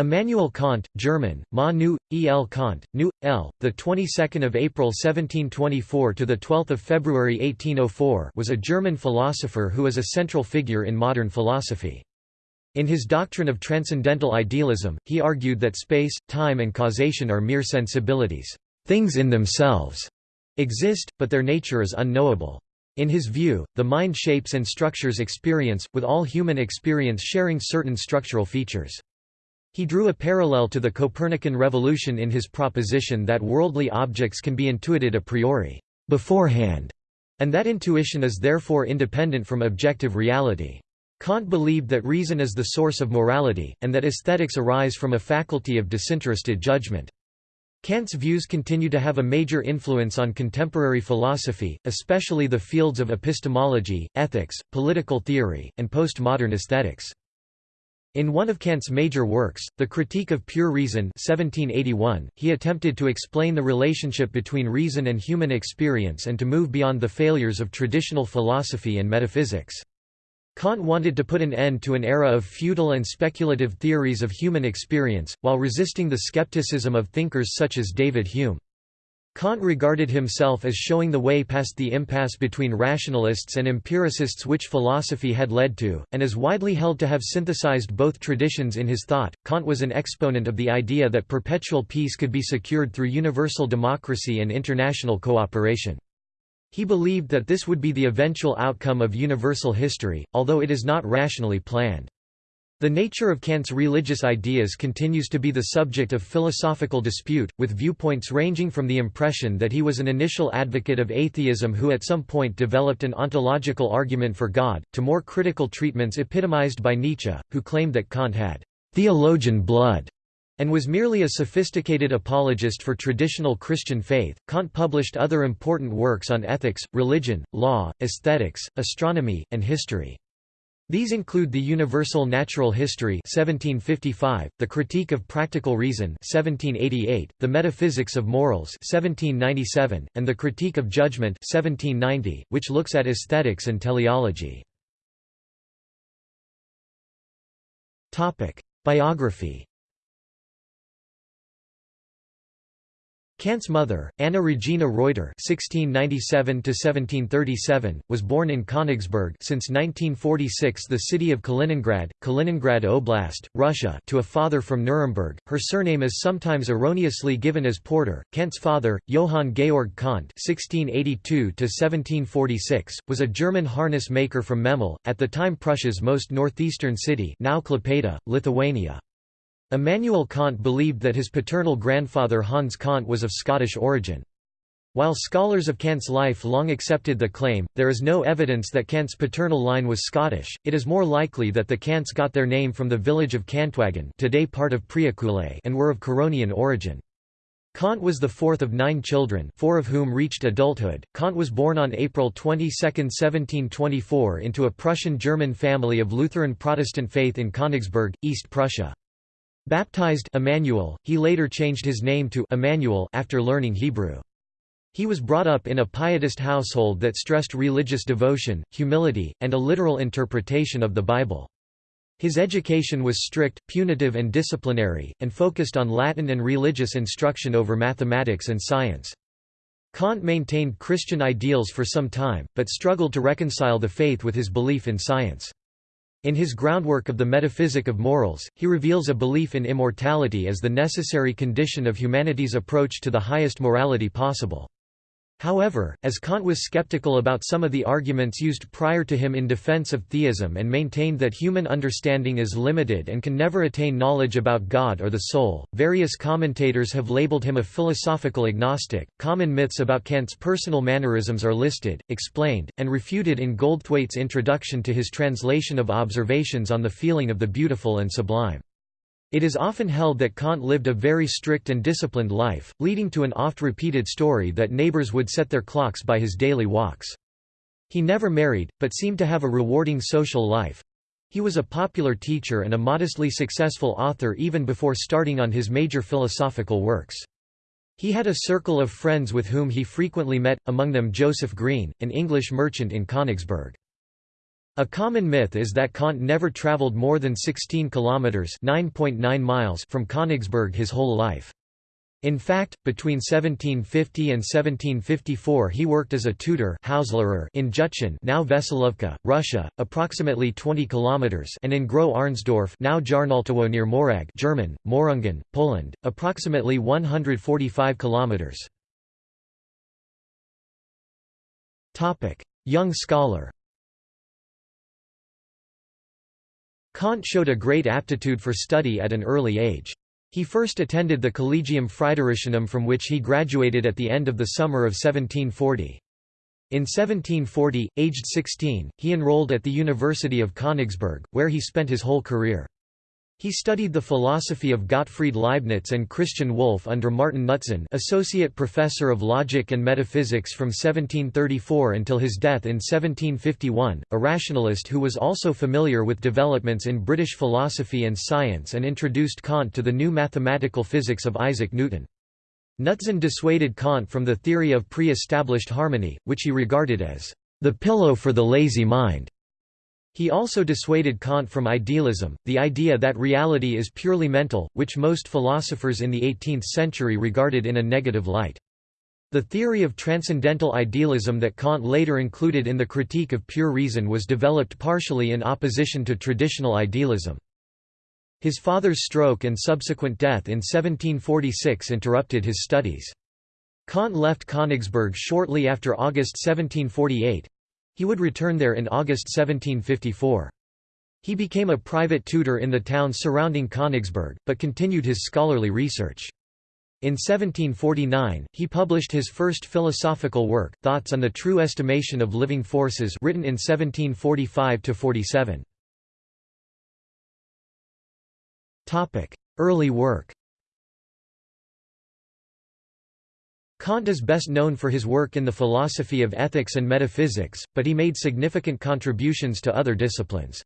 Immanuel Kant, German, Ma nu, El Kant, nu, L, the 22nd of April 1724 to the 12th of February 1804, was a German philosopher who is a central figure in modern philosophy. In his doctrine of transcendental idealism, he argued that space, time and causation are mere sensibilities, things in themselves, exist, but their nature is unknowable. In his view, the mind shapes and structures experience, with all human experience sharing certain structural features. He drew a parallel to the Copernican revolution in his proposition that worldly objects can be intuited a priori beforehand, and that intuition is therefore independent from objective reality. Kant believed that reason is the source of morality, and that aesthetics arise from a faculty of disinterested judgment. Kant's views continue to have a major influence on contemporary philosophy, especially the fields of epistemology, ethics, political theory, and postmodern aesthetics. In one of Kant's major works, The Critique of Pure Reason 1781, he attempted to explain the relationship between reason and human experience and to move beyond the failures of traditional philosophy and metaphysics. Kant wanted to put an end to an era of futile and speculative theories of human experience, while resisting the skepticism of thinkers such as David Hume. Kant regarded himself as showing the way past the impasse between rationalists and empiricists which philosophy had led to, and is widely held to have synthesized both traditions in his thought. Kant was an exponent of the idea that perpetual peace could be secured through universal democracy and international cooperation. He believed that this would be the eventual outcome of universal history, although it is not rationally planned. The nature of Kant's religious ideas continues to be the subject of philosophical dispute, with viewpoints ranging from the impression that he was an initial advocate of atheism who at some point developed an ontological argument for God, to more critical treatments epitomized by Nietzsche, who claimed that Kant had theologian blood and was merely a sophisticated apologist for traditional Christian faith. Kant published other important works on ethics, religion, law, aesthetics, astronomy, and history. These include The Universal Natural History 1755, The Critique of Practical Reason 1788, The Metaphysics of Morals 1797, and The Critique of Judgment 1790, which looks at aesthetics and teleology. Biography Kant's mother, Anna Regina Reuter (1697–1737), was born in Königsberg since 1946, the city of Kaliningrad, Kaliningrad Oblast, Russia, to a father from Nuremberg. Her surname is sometimes erroneously given as Porter. Kant's father, Johann Georg Kant (1682–1746), was a German harness maker from Memel, at the time Prussia's most northeastern city, now Klaipėda, Lithuania. Immanuel Kant believed that his paternal grandfather Hans Kant was of Scottish origin. While scholars of Kant's life long accepted the claim, there is no evidence that Kant's paternal line was Scottish, it is more likely that the Kants got their name from the village of Kantwaggen today part of Priekulė and were of Curonian origin. Kant was the fourth of nine children four of whom reached adulthood. Kant was born on April 22, 1724 into a Prussian-German family of Lutheran Protestant faith in Königsberg, East Prussia. Baptized Emmanuel, he later changed his name to Immanuel after learning Hebrew. He was brought up in a pietist household that stressed religious devotion, humility, and a literal interpretation of the Bible. His education was strict, punitive and disciplinary, and focused on Latin and religious instruction over mathematics and science. Kant maintained Christian ideals for some time, but struggled to reconcile the faith with his belief in science. In his groundwork of the metaphysic of morals, he reveals a belief in immortality as the necessary condition of humanity's approach to the highest morality possible. However, as Kant was skeptical about some of the arguments used prior to him in defense of theism and maintained that human understanding is limited and can never attain knowledge about God or the soul, various commentators have labeled him a philosophical agnostic. Common myths about Kant's personal mannerisms are listed, explained, and refuted in Goldthwait's introduction to his translation of Observations on the Feeling of the Beautiful and Sublime. It is often held that Kant lived a very strict and disciplined life, leading to an oft-repeated story that neighbors would set their clocks by his daily walks. He never married, but seemed to have a rewarding social life. He was a popular teacher and a modestly successful author even before starting on his major philosophical works. He had a circle of friends with whom he frequently met, among them Joseph Green, an English merchant in Königsberg. A common myth is that Kant never traveled more than 16 kilometers (9.9 miles) from Königsberg his whole life. In fact, between 1750 and 1754 he worked as a tutor in Judtschen now Veselovka, Russia, approximately 20 kilometers and in Groß Arnsdorf now Jarnołtowo near Morąg German, Mohrungen, Poland, approximately 145 kilometers. Young scholar Kant showed a great aptitude for study at an early age. He first attended the Collegium Fridericianum from which he graduated at the end of the summer of 1740. In 1740, aged 16, he enrolled at the University of Königsberg, where he spent his whole career. He studied the philosophy of Gottfried Leibniz and Christian Wolff under Martin Knutzen associate professor of logic and metaphysics from 1734 until his death in 1751, a rationalist who was also familiar with developments in British philosophy and science and introduced Kant to the new mathematical physics of Isaac Newton. Knutzen dissuaded Kant from the theory of pre-established harmony, which he regarded as the pillow for the lazy mind. He also dissuaded Kant from idealism, the idea that reality is purely mental, which most philosophers in the 18th century regarded in a negative light. The theory of transcendental idealism that Kant later included in the Critique of Pure Reason was developed partially in opposition to traditional idealism. His father's stroke and subsequent death in 1746 interrupted his studies. Kant left Königsberg shortly after August 1748, he would return there in August 1754. He became a private tutor in the towns surrounding Königsberg, but continued his scholarly research. In 1749, he published his first philosophical work, Thoughts on the True Estimation of Living Forces written in 1745–47. Early work Kant is best known for his work in the philosophy of ethics and metaphysics, but he made significant contributions to other disciplines.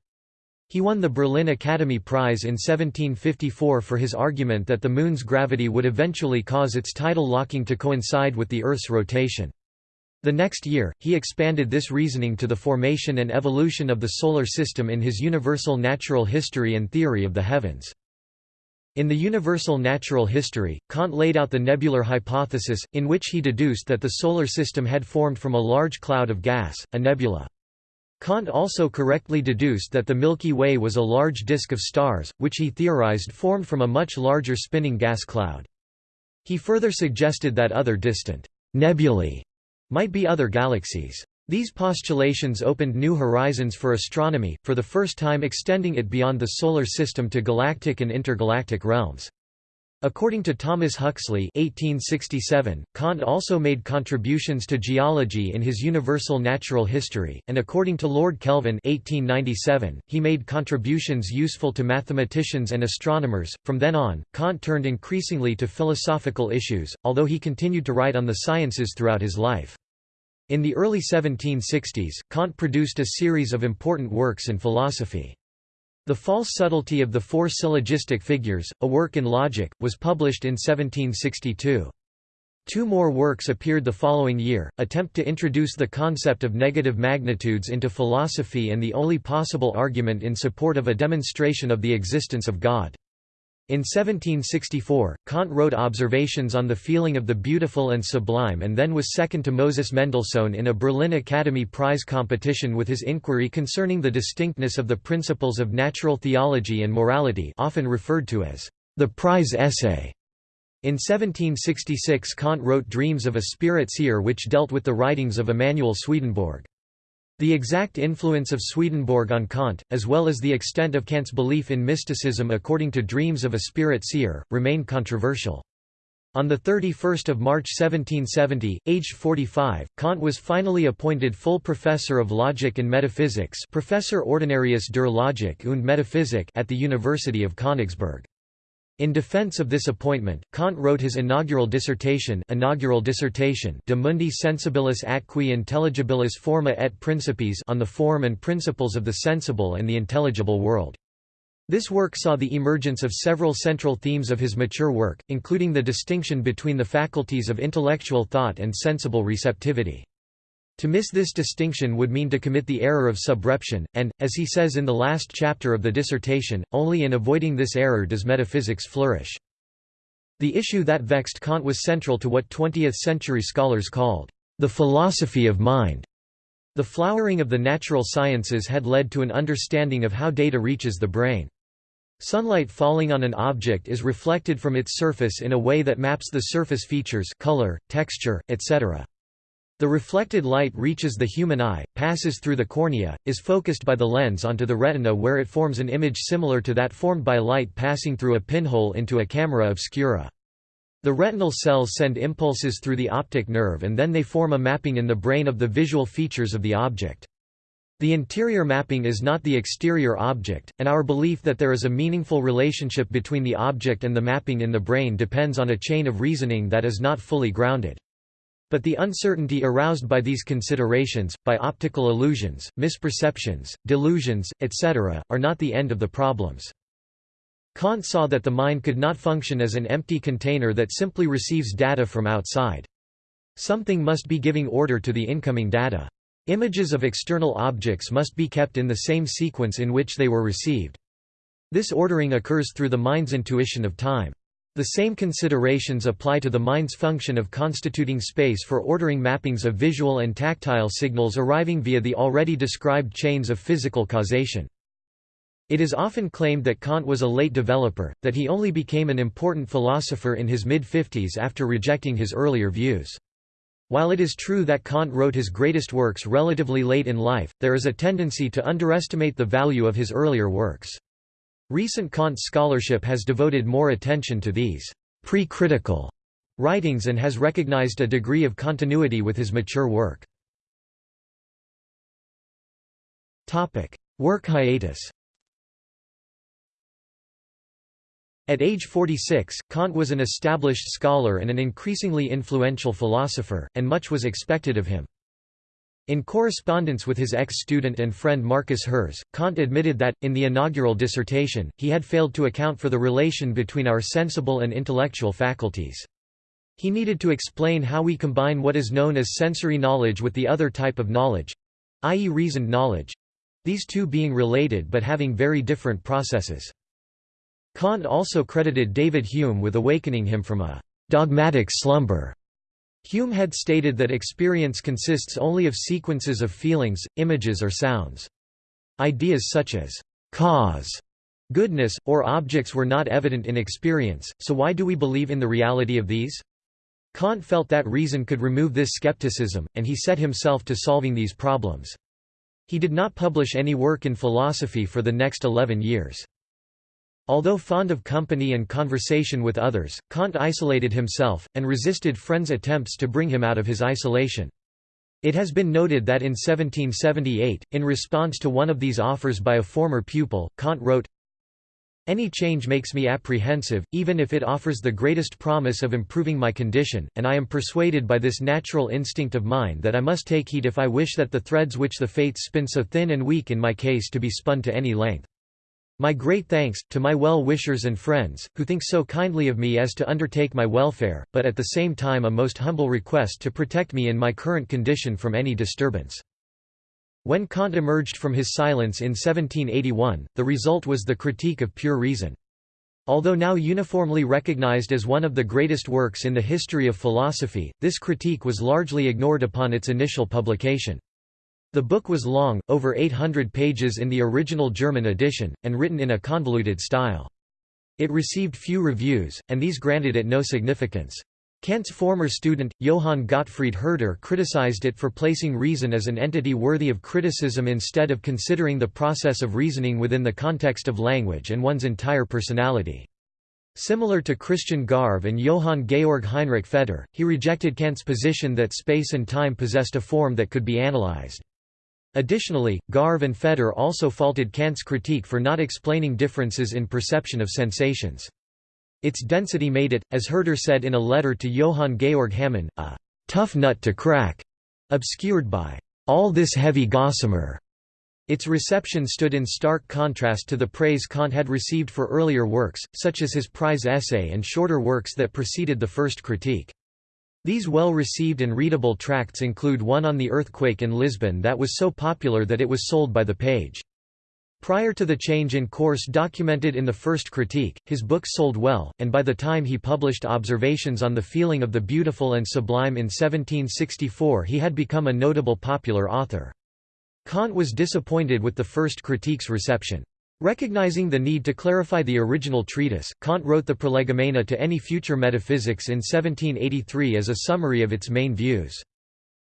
He won the Berlin Academy Prize in 1754 for his argument that the Moon's gravity would eventually cause its tidal locking to coincide with the Earth's rotation. The next year, he expanded this reasoning to the formation and evolution of the Solar System in his Universal Natural History and Theory of the Heavens. In the Universal Natural History, Kant laid out the nebular hypothesis, in which he deduced that the Solar System had formed from a large cloud of gas, a nebula. Kant also correctly deduced that the Milky Way was a large disk of stars, which he theorized formed from a much larger spinning gas cloud. He further suggested that other distant nebulae might be other galaxies. These postulations opened new horizons for astronomy, for the first time extending it beyond the Solar System to galactic and intergalactic realms. According to Thomas Huxley 1867, Kant also made contributions to geology in his Universal Natural History, and according to Lord Kelvin 1897, he made contributions useful to mathematicians and astronomers. From then on, Kant turned increasingly to philosophical issues, although he continued to write on the sciences throughout his life. In the early 1760s, Kant produced a series of important works in philosophy. The False Subtlety of the Four Syllogistic Figures, a work in logic, was published in 1762. Two more works appeared the following year, attempt to introduce the concept of negative magnitudes into philosophy and the only possible argument in support of a demonstration of the existence of God. In 1764, Kant wrote Observations on the Feeling of the Beautiful and Sublime and then was second to Moses Mendelssohn in a Berlin Academy Prize competition with his inquiry concerning the distinctness of the principles of natural theology and morality often referred to as the prize essay. In 1766 Kant wrote Dreams of a Spirit Seer which dealt with the writings of Emanuel Swedenborg. The exact influence of Swedenborg on Kant, as well as the extent of Kant's belief in mysticism according to Dreams of a Spirit Seer, remain controversial. On 31 March 1770, aged 45, Kant was finally appointed full professor of logic and metaphysics Professor Ordinarius der Logik und Metaphysik at the University of Königsberg. In defense of this appointment, Kant wrote his inaugural dissertation, inaugural dissertation De Mundi Sensibilis Atque Intelligibilis Forma et Principiis on the form and principles of the sensible and the intelligible world. This work saw the emergence of several central themes of his mature work, including the distinction between the faculties of intellectual thought and sensible receptivity. To miss this distinction would mean to commit the error of subreption, and, as he says in the last chapter of the dissertation, only in avoiding this error does metaphysics flourish. The issue that vexed Kant was central to what 20th-century scholars called the philosophy of mind. The flowering of the natural sciences had led to an understanding of how data reaches the brain. Sunlight falling on an object is reflected from its surface in a way that maps the surface features color, texture, etc. The reflected light reaches the human eye, passes through the cornea, is focused by the lens onto the retina where it forms an image similar to that formed by light passing through a pinhole into a camera obscura. The retinal cells send impulses through the optic nerve and then they form a mapping in the brain of the visual features of the object. The interior mapping is not the exterior object, and our belief that there is a meaningful relationship between the object and the mapping in the brain depends on a chain of reasoning that is not fully grounded. But the uncertainty aroused by these considerations, by optical illusions, misperceptions, delusions, etc., are not the end of the problems. Kant saw that the mind could not function as an empty container that simply receives data from outside. Something must be giving order to the incoming data. Images of external objects must be kept in the same sequence in which they were received. This ordering occurs through the mind's intuition of time. The same considerations apply to the mind's function of constituting space for ordering mappings of visual and tactile signals arriving via the already described chains of physical causation. It is often claimed that Kant was a late developer, that he only became an important philosopher in his mid-50s after rejecting his earlier views. While it is true that Kant wrote his greatest works relatively late in life, there is a tendency to underestimate the value of his earlier works. Recent Kant scholarship has devoted more attention to these pre-critical writings and has recognized a degree of continuity with his mature work. Work hiatus At age 46, Kant was an established scholar and an increasingly influential philosopher, and much was expected of him. In correspondence with his ex-student and friend Marcus Herz, Kant admitted that, in the inaugural dissertation, he had failed to account for the relation between our sensible and intellectual faculties. He needed to explain how we combine what is known as sensory knowledge with the other type of knowledge—i.e. reasoned knowledge—these two being related but having very different processes. Kant also credited David Hume with awakening him from a «dogmatic slumber» Hume had stated that experience consists only of sequences of feelings, images or sounds. Ideas such as cause, goodness, or objects were not evident in experience, so why do we believe in the reality of these? Kant felt that reason could remove this skepticism, and he set himself to solving these problems. He did not publish any work in philosophy for the next eleven years. Although fond of company and conversation with others, Kant isolated himself, and resisted friends' attempts to bring him out of his isolation. It has been noted that in 1778, in response to one of these offers by a former pupil, Kant wrote, Any change makes me apprehensive, even if it offers the greatest promise of improving my condition, and I am persuaded by this natural instinct of mine that I must take heed if I wish that the threads which the fates spin so thin and weak in my case to be spun to any length. My great thanks, to my well-wishers and friends, who think so kindly of me as to undertake my welfare, but at the same time a most humble request to protect me in my current condition from any disturbance. When Kant emerged from his silence in 1781, the result was the Critique of Pure Reason. Although now uniformly recognized as one of the greatest works in the history of philosophy, this critique was largely ignored upon its initial publication. The book was long, over 800 pages in the original German edition, and written in a convoluted style. It received few reviews, and these granted it no significance. Kant's former student, Johann Gottfried Herder criticized it for placing reason as an entity worthy of criticism instead of considering the process of reasoning within the context of language and one's entire personality. Similar to Christian Garve and Johann Georg Heinrich Feder, he rejected Kant's position that space and time possessed a form that could be analyzed. Additionally, Garve and Feder also faulted Kant's critique for not explaining differences in perception of sensations. Its density made it, as Herder said in a letter to Johann Georg Hamann, a tough nut to crack, obscured by all this heavy gossamer. Its reception stood in stark contrast to the praise Kant had received for earlier works, such as his prize essay and shorter works that preceded the first critique. These well-received and readable tracts include one on the earthquake in Lisbon that was so popular that it was sold by the page. Prior to the change in course documented in the first critique, his books sold well, and by the time he published Observations on the Feeling of the Beautiful and Sublime in 1764 he had become a notable popular author. Kant was disappointed with the first critique's reception. Recognizing the need to clarify the original treatise, Kant wrote the Prolegomena to any future metaphysics in 1783 as a summary of its main views.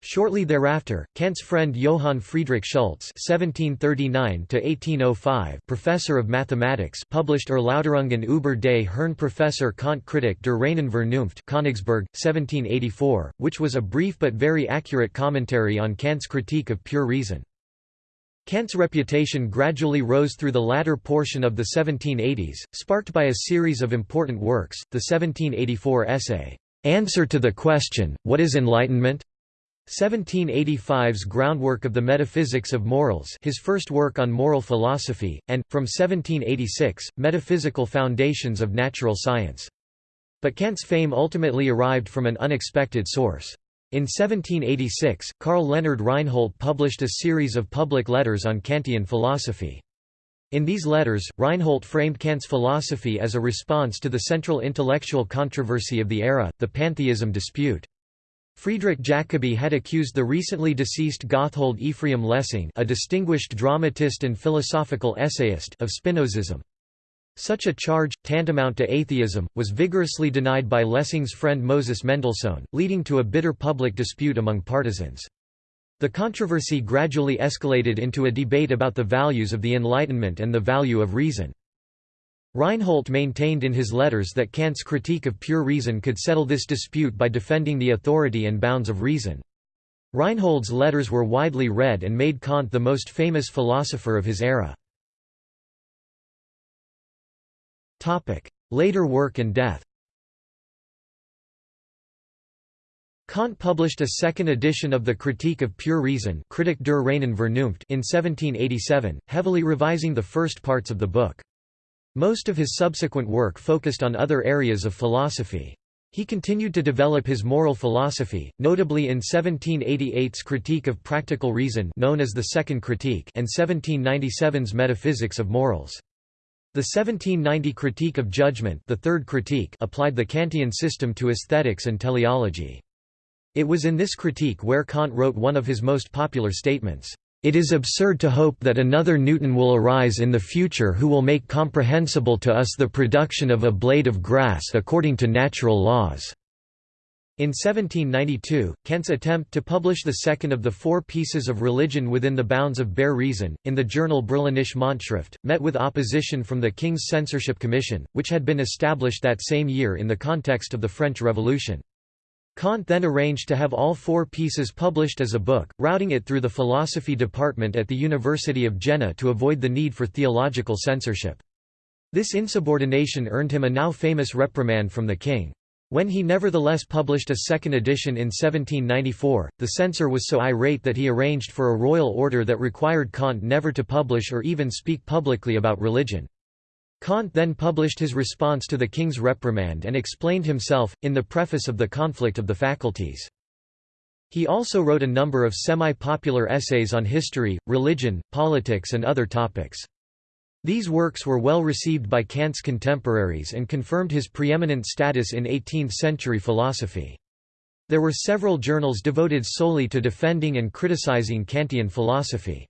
Shortly thereafter, Kant's friend Johann Friedrich Schultz (1739–1805), professor of mathematics, published Erläuterungen über des Herrn Professor Kant Kritik der reinen Vernunft, Königsberg, 1784, which was a brief but very accurate commentary on Kant's critique of pure reason. Kant's reputation gradually rose through the latter portion of the 1780s, sparked by a series of important works, the 1784 essay, "'Answer to the Question, What is Enlightenment?' 1785's Groundwork of the Metaphysics of Morals his first work on moral philosophy, and, from 1786, Metaphysical Foundations of Natural Science. But Kant's fame ultimately arrived from an unexpected source. In 1786, Carl Leonhard Reinhold published a series of public letters on Kantian philosophy. In these letters, Reinhold framed Kant's philosophy as a response to the central intellectual controversy of the era, the pantheism dispute. Friedrich Jacobi had accused the recently deceased Gotthold Ephraim Lessing a distinguished dramatist and philosophical essayist of Spinozism. Such a charge, tantamount to atheism, was vigorously denied by Lessing's friend Moses Mendelssohn, leading to a bitter public dispute among partisans. The controversy gradually escalated into a debate about the values of the Enlightenment and the value of reason. Reinhold maintained in his letters that Kant's critique of pure reason could settle this dispute by defending the authority and bounds of reason. Reinhold's letters were widely read and made Kant the most famous philosopher of his era. Later work and death Kant published a second edition of the Critique of Pure Reason Kritik der reinen Vernunft in 1787, heavily revising the first parts of the book. Most of his subsequent work focused on other areas of philosophy. He continued to develop his moral philosophy, notably in 1788's Critique of Practical Reason known as the Second Critique and 1797's Metaphysics of Morals. The 1790 Critique of Judgment the third critique applied the Kantian system to aesthetics and teleology. It was in this critique where Kant wrote one of his most popular statements. It is absurd to hope that another Newton will arise in the future who will make comprehensible to us the production of a blade of grass according to natural laws." In 1792, Kant's attempt to publish the second of the four pieces of religion within the bounds of bare reason, in the journal Berlinische Monatsschrift, met with opposition from the King's Censorship Commission, which had been established that same year in the context of the French Revolution. Kant then arranged to have all four pieces published as a book, routing it through the philosophy department at the University of Jena to avoid the need for theological censorship. This insubordination earned him a now famous reprimand from the king. When he nevertheless published a second edition in 1794, the censor was so irate that he arranged for a royal order that required Kant never to publish or even speak publicly about religion. Kant then published his response to the king's reprimand and explained himself, in the preface of The Conflict of the Faculties. He also wrote a number of semi-popular essays on history, religion, politics and other topics. These works were well received by Kant's contemporaries and confirmed his preeminent status in 18th-century philosophy. There were several journals devoted solely to defending and criticizing Kantian philosophy.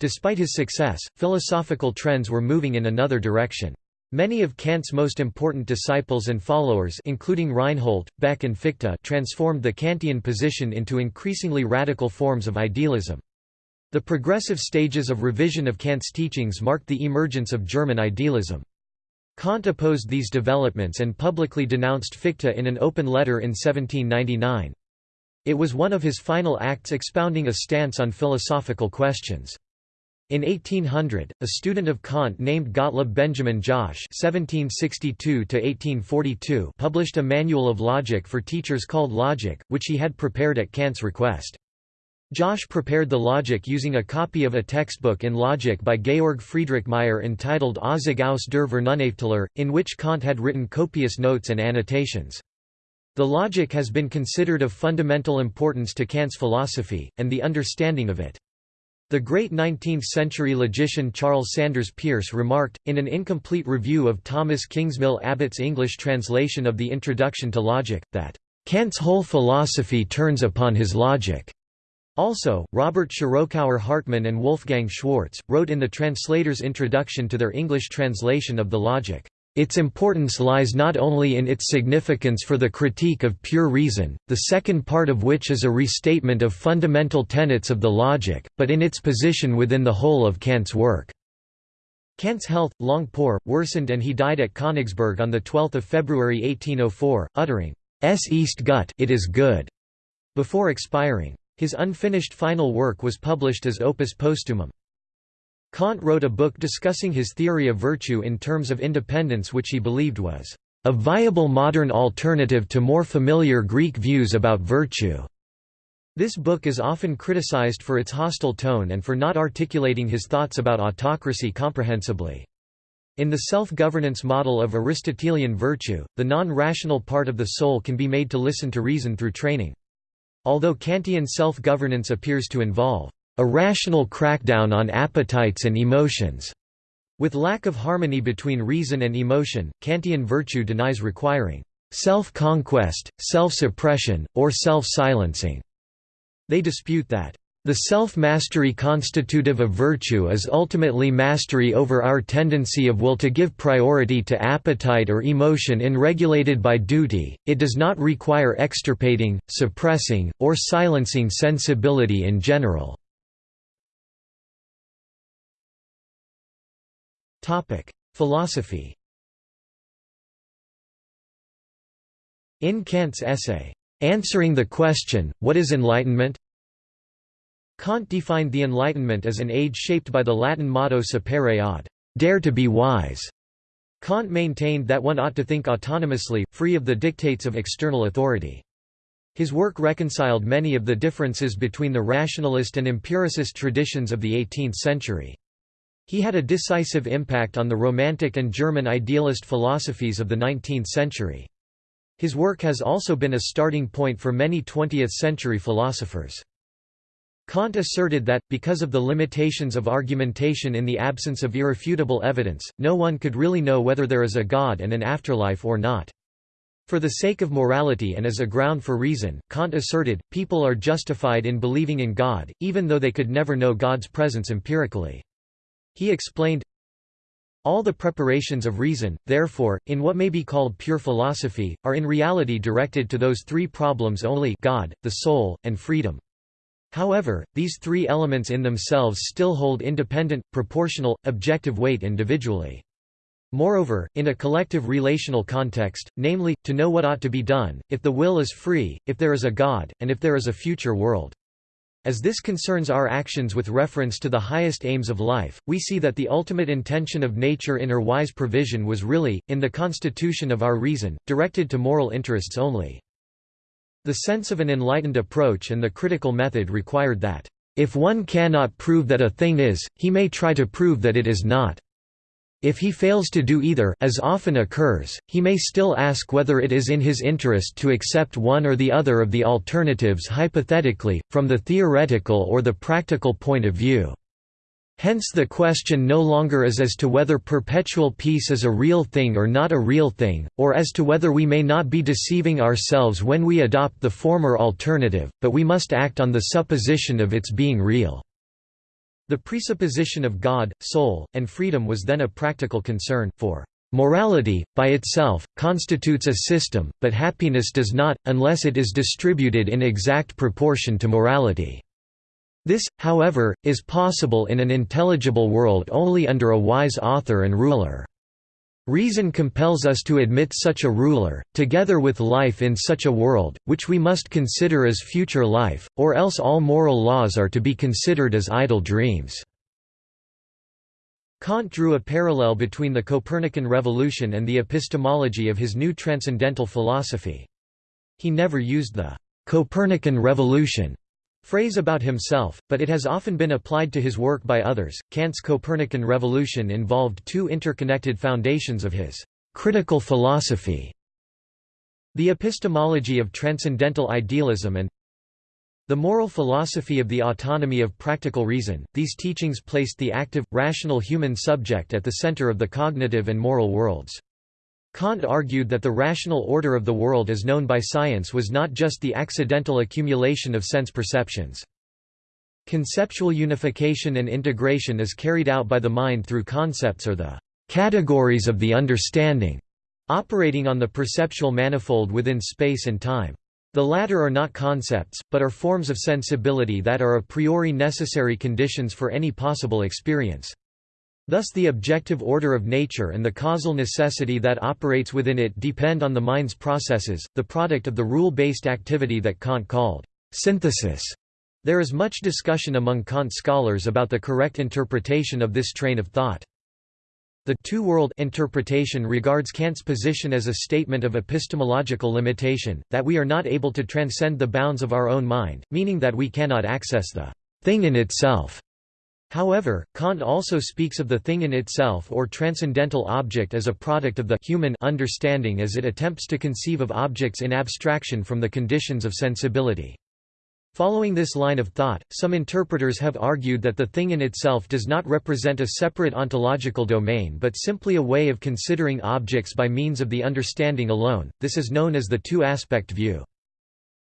Despite his success, philosophical trends were moving in another direction. Many of Kant's most important disciples and followers including Reinhold, Beck and Fichte transformed the Kantian position into increasingly radical forms of idealism. The progressive stages of revision of Kant's teachings marked the emergence of German idealism. Kant opposed these developments and publicly denounced Fichte in an open letter in 1799. It was one of his final acts expounding a stance on philosophical questions. In 1800, a student of Kant named Gottlob Benjamin Jäsche (1762–1842) published a manual of logic for teachers called Logic, which he had prepared at Kant's request. Jäsche prepared the logic using a copy of a textbook in logic by Georg Friedrich Meier entitled Auszug aus der Vernunftlehre, in which Kant had written copious notes and annotations. The logic has been considered of fundamental importance to Kant's philosophy, and the understanding of it. The great 19th-century logician Charles Sanders Peirce remarked, in an incomplete review of Thomas Kingsmill Abbott's English translation of the Introduction to Logic, that, "...Kant's whole philosophy turns upon his logic." Also, Robert Schirokauer Hartmann and Wolfgang Schwarz, wrote in the translator's introduction to their English translation of the Logic, its importance lies not only in its significance for the critique of pure reason, the second part of which is a restatement of fundamental tenets of the logic, but in its position within the whole of Kant's work. Kant's health, long poor, worsened and he died at Königsberg on 12 February 1804, uttering, "'S East Gut it is good' before expiring. His unfinished final work was published as opus postumum. Kant wrote a book discussing his theory of virtue in terms of independence which he believed was a viable modern alternative to more familiar Greek views about virtue. This book is often criticized for its hostile tone and for not articulating his thoughts about autocracy comprehensibly. In the self-governance model of Aristotelian virtue, the non-rational part of the soul can be made to listen to reason through training. Although Kantian self-governance appears to involve a rational crackdown on appetites and emotions. With lack of harmony between reason and emotion, Kantian virtue denies requiring self-conquest, self-suppression, or self-silencing. They dispute that the self-mastery constitutive of virtue is ultimately mastery over our tendency of will to give priority to appetite or emotion in regulated by duty, it does not require extirpating, suppressing, or silencing sensibility in general. Philosophy. In Kant's essay, Answering the Question, What is Enlightenment? Kant defined the Enlightenment as an age shaped by the Latin motto sapere aude, dare to be wise. Kant maintained that one ought to think autonomously, free of the dictates of external authority. His work reconciled many of the differences between the rationalist and empiricist traditions of the 18th century. He had a decisive impact on the Romantic and German idealist philosophies of the 19th century. His work has also been a starting point for many 20th-century philosophers. Kant asserted that, because of the limitations of argumentation in the absence of irrefutable evidence, no one could really know whether there is a God and an afterlife or not. For the sake of morality and as a ground for reason, Kant asserted, people are justified in believing in God, even though they could never know God's presence empirically. He explained, all the preparations of reason, therefore, in what may be called pure philosophy, are in reality directed to those three problems only God, the soul, and freedom. However, these three elements in themselves still hold independent, proportional, objective weight individually. Moreover, in a collective relational context, namely, to know what ought to be done, if the will is free, if there is a God, and if there is a future world. As this concerns our actions with reference to the highest aims of life, we see that the ultimate intention of nature in her wise provision was really, in the constitution of our reason, directed to moral interests only. The sense of an enlightened approach and the critical method required that, if one cannot prove that a thing is, he may try to prove that it is not. If he fails to do either as often occurs, he may still ask whether it is in his interest to accept one or the other of the alternatives hypothetically, from the theoretical or the practical point of view. Hence the question no longer is as to whether perpetual peace is a real thing or not a real thing, or as to whether we may not be deceiving ourselves when we adopt the former alternative, but we must act on the supposition of its being real. The presupposition of God, soul, and freedom was then a practical concern, for Morality, by itself, constitutes a system, but happiness does not, unless it is distributed in exact proportion to morality. This, however, is possible in an intelligible world only under a wise author and ruler. Reason compels us to admit such a ruler, together with life in such a world, which we must consider as future life, or else all moral laws are to be considered as idle dreams." Kant drew a parallel between the Copernican revolution and the epistemology of his new transcendental philosophy. He never used the «Copernican revolution» phrase about himself, but it has often been applied to his work by others. Kant's Copernican revolution involved two interconnected foundations of his critical philosophy. The epistemology of transcendental idealism and the moral philosophy of the autonomy of practical reason, these teachings placed the active, rational human subject at the center of the cognitive and moral worlds. Kant argued that the rational order of the world as known by science was not just the accidental accumulation of sense perceptions. Conceptual unification and integration is carried out by the mind through concepts or the categories of the understanding, operating on the perceptual manifold within space and time. The latter are not concepts, but are forms of sensibility that are a priori necessary conditions for any possible experience. Thus the objective order of nature and the causal necessity that operates within it depend on the mind's processes, the product of the rule-based activity that Kant called synthesis. There is much discussion among Kant scholars about the correct interpretation of this train of thought. The two-world interpretation regards Kant's position as a statement of epistemological limitation, that we are not able to transcend the bounds of our own mind, meaning that we cannot access the thing in itself. However, Kant also speaks of the thing in itself or transcendental object as a product of the human understanding as it attempts to conceive of objects in abstraction from the conditions of sensibility. Following this line of thought, some interpreters have argued that the thing in itself does not represent a separate ontological domain but simply a way of considering objects by means of the understanding alone, this is known as the two-aspect view.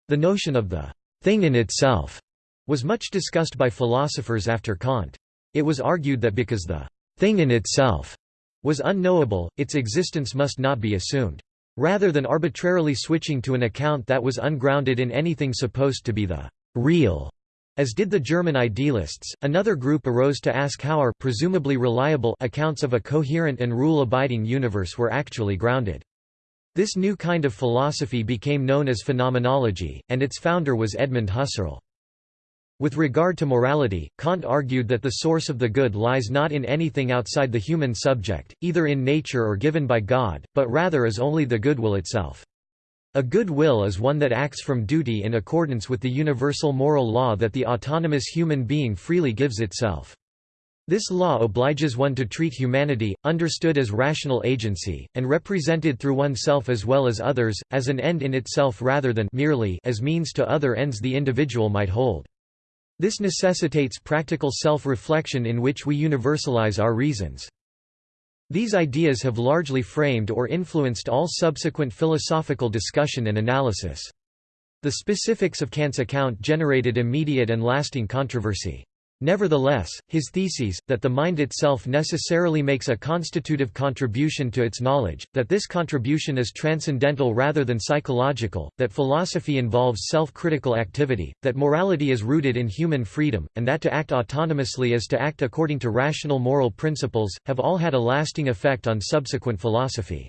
The notion of the thing in itself was much discussed by philosophers after Kant. It was argued that because the thing in itself was unknowable, its existence must not be assumed. Rather than arbitrarily switching to an account that was ungrounded in anything supposed to be the real, as did the German idealists, another group arose to ask how our presumably reliable accounts of a coherent and rule-abiding universe were actually grounded. This new kind of philosophy became known as phenomenology, and its founder was Edmund Husserl. With regard to morality, Kant argued that the source of the good lies not in anything outside the human subject, either in nature or given by God, but rather is only the good will itself. A good will is one that acts from duty in accordance with the universal moral law that the autonomous human being freely gives itself. This law obliges one to treat humanity, understood as rational agency, and represented through oneself as well as others, as an end in itself rather than merely as means to other ends the individual might hold. This necessitates practical self-reflection in which we universalize our reasons. These ideas have largely framed or influenced all subsequent philosophical discussion and analysis. The specifics of Kant's account generated immediate and lasting controversy. Nevertheless, his theses, that the mind itself necessarily makes a constitutive contribution to its knowledge, that this contribution is transcendental rather than psychological, that philosophy involves self-critical activity, that morality is rooted in human freedom, and that to act autonomously is to act according to rational moral principles, have all had a lasting effect on subsequent philosophy.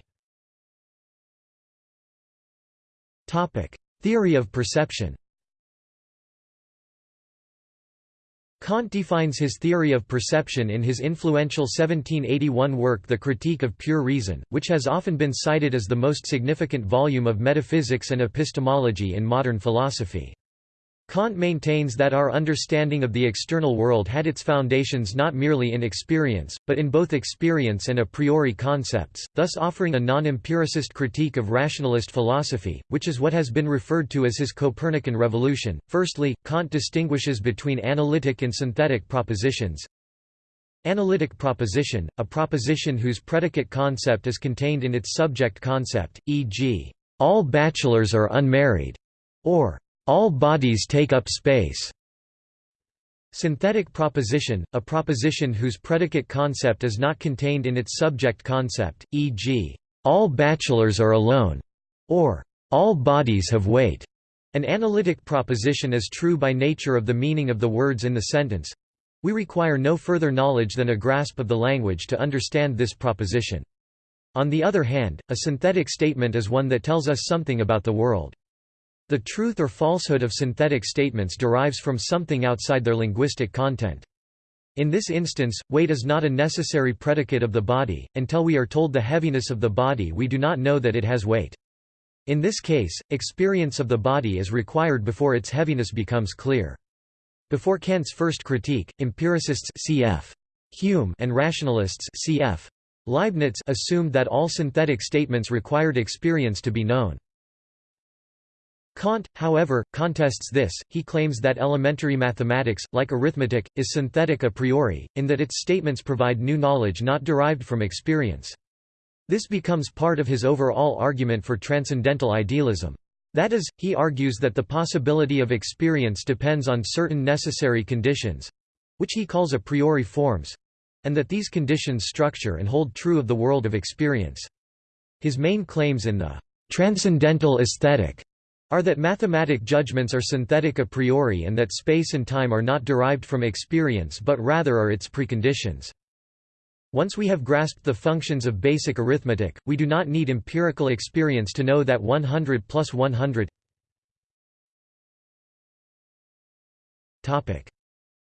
Theory of perception Kant defines his theory of perception in his influential 1781 work The Critique of Pure Reason, which has often been cited as the most significant volume of metaphysics and epistemology in modern philosophy. Kant maintains that our understanding of the external world had its foundations not merely in experience, but in both experience and a priori concepts, thus offering a non-empiricist critique of rationalist philosophy, which is what has been referred to as his Copernican revolution. Firstly, Kant distinguishes between analytic and synthetic propositions. Analytic proposition, a proposition whose predicate concept is contained in its subject concept, e.g., all bachelors are unmarried, or all bodies take up space. Synthetic proposition, a proposition whose predicate concept is not contained in its subject concept, e.g., all bachelors are alone, or all bodies have weight. An analytic proposition is true by nature of the meaning of the words in the sentence. We require no further knowledge than a grasp of the language to understand this proposition. On the other hand, a synthetic statement is one that tells us something about the world. The truth or falsehood of synthetic statements derives from something outside their linguistic content. In this instance, weight is not a necessary predicate of the body, until we are told the heaviness of the body we do not know that it has weight. In this case, experience of the body is required before its heaviness becomes clear. Before Kant's first critique, empiricists cf. Hume and rationalists cf. Leibniz assumed that all synthetic statements required experience to be known. Kant, however, contests this, he claims that elementary mathematics, like arithmetic, is synthetic a priori, in that its statements provide new knowledge not derived from experience. This becomes part of his overall argument for transcendental idealism. That is, he argues that the possibility of experience depends on certain necessary conditions—which he calls a priori forms—and that these conditions structure and hold true of the world of experience. His main claims in the «transcendental aesthetic» are that mathematic judgments are synthetic a priori and that space and time are not derived from experience but rather are its preconditions. Once we have grasped the functions of basic arithmetic, we do not need empirical experience to know that 100 plus 100